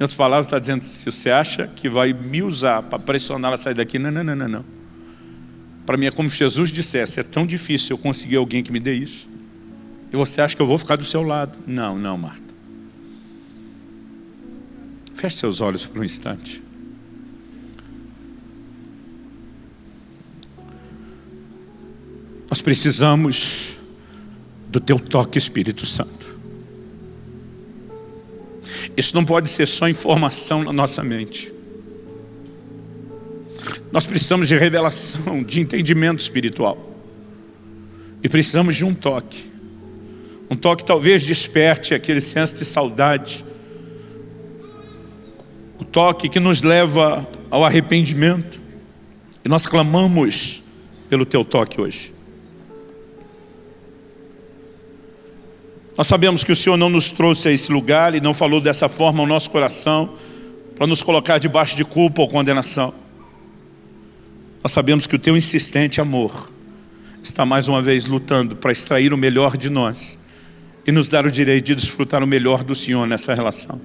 Em outras palavras, está dizendo, se você acha que vai me usar para pressionar ela a sair daqui, não, não, não, não, não. Para mim é como se Jesus dissesse, é tão difícil eu conseguir alguém que me dê isso. E você acha que eu vou ficar do seu lado? Não, não, Marta. Feche seus olhos por um instante. Nós precisamos do teu toque Espírito Santo. Isso não pode ser só informação na nossa mente. Nós precisamos de revelação, de entendimento espiritual. E precisamos de um toque. Um toque talvez desperte aquele senso de saudade. O toque que nos leva ao arrependimento. E nós clamamos pelo teu toque hoje. Nós sabemos que o Senhor não nos trouxe a esse lugar e não falou dessa forma ao nosso coração para nos colocar debaixo de culpa ou condenação. Nós sabemos que o teu insistente amor está mais uma vez lutando para extrair o melhor de nós e nos dar o direito de desfrutar o melhor do Senhor nessa relação.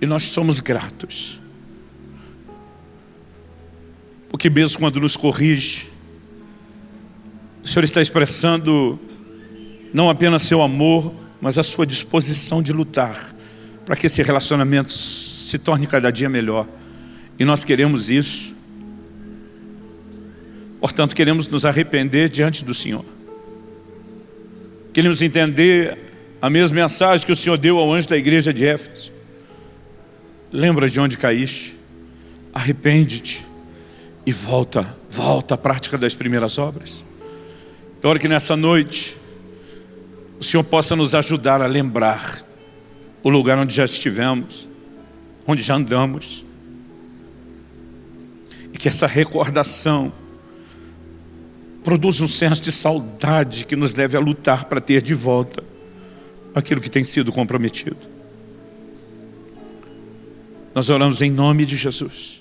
E nós somos gratos porque mesmo quando nos corrige, o Senhor está expressando não apenas seu amor, mas a sua disposição de lutar para que esse relacionamento se torne cada dia melhor. E nós queremos isso. Portanto, queremos nos arrepender diante do Senhor. Queremos entender a mesma mensagem que o Senhor deu ao anjo da igreja de Éfeso. Lembra de onde caíste? Arrepende-te e volta, volta à prática das primeiras obras. Eu oro que nessa noite o Senhor possa nos ajudar a lembrar o lugar onde já estivemos, onde já andamos. E que essa recordação produza um senso de saudade que nos leve a lutar para ter de volta aquilo que tem sido comprometido. Nós oramos em nome de Jesus.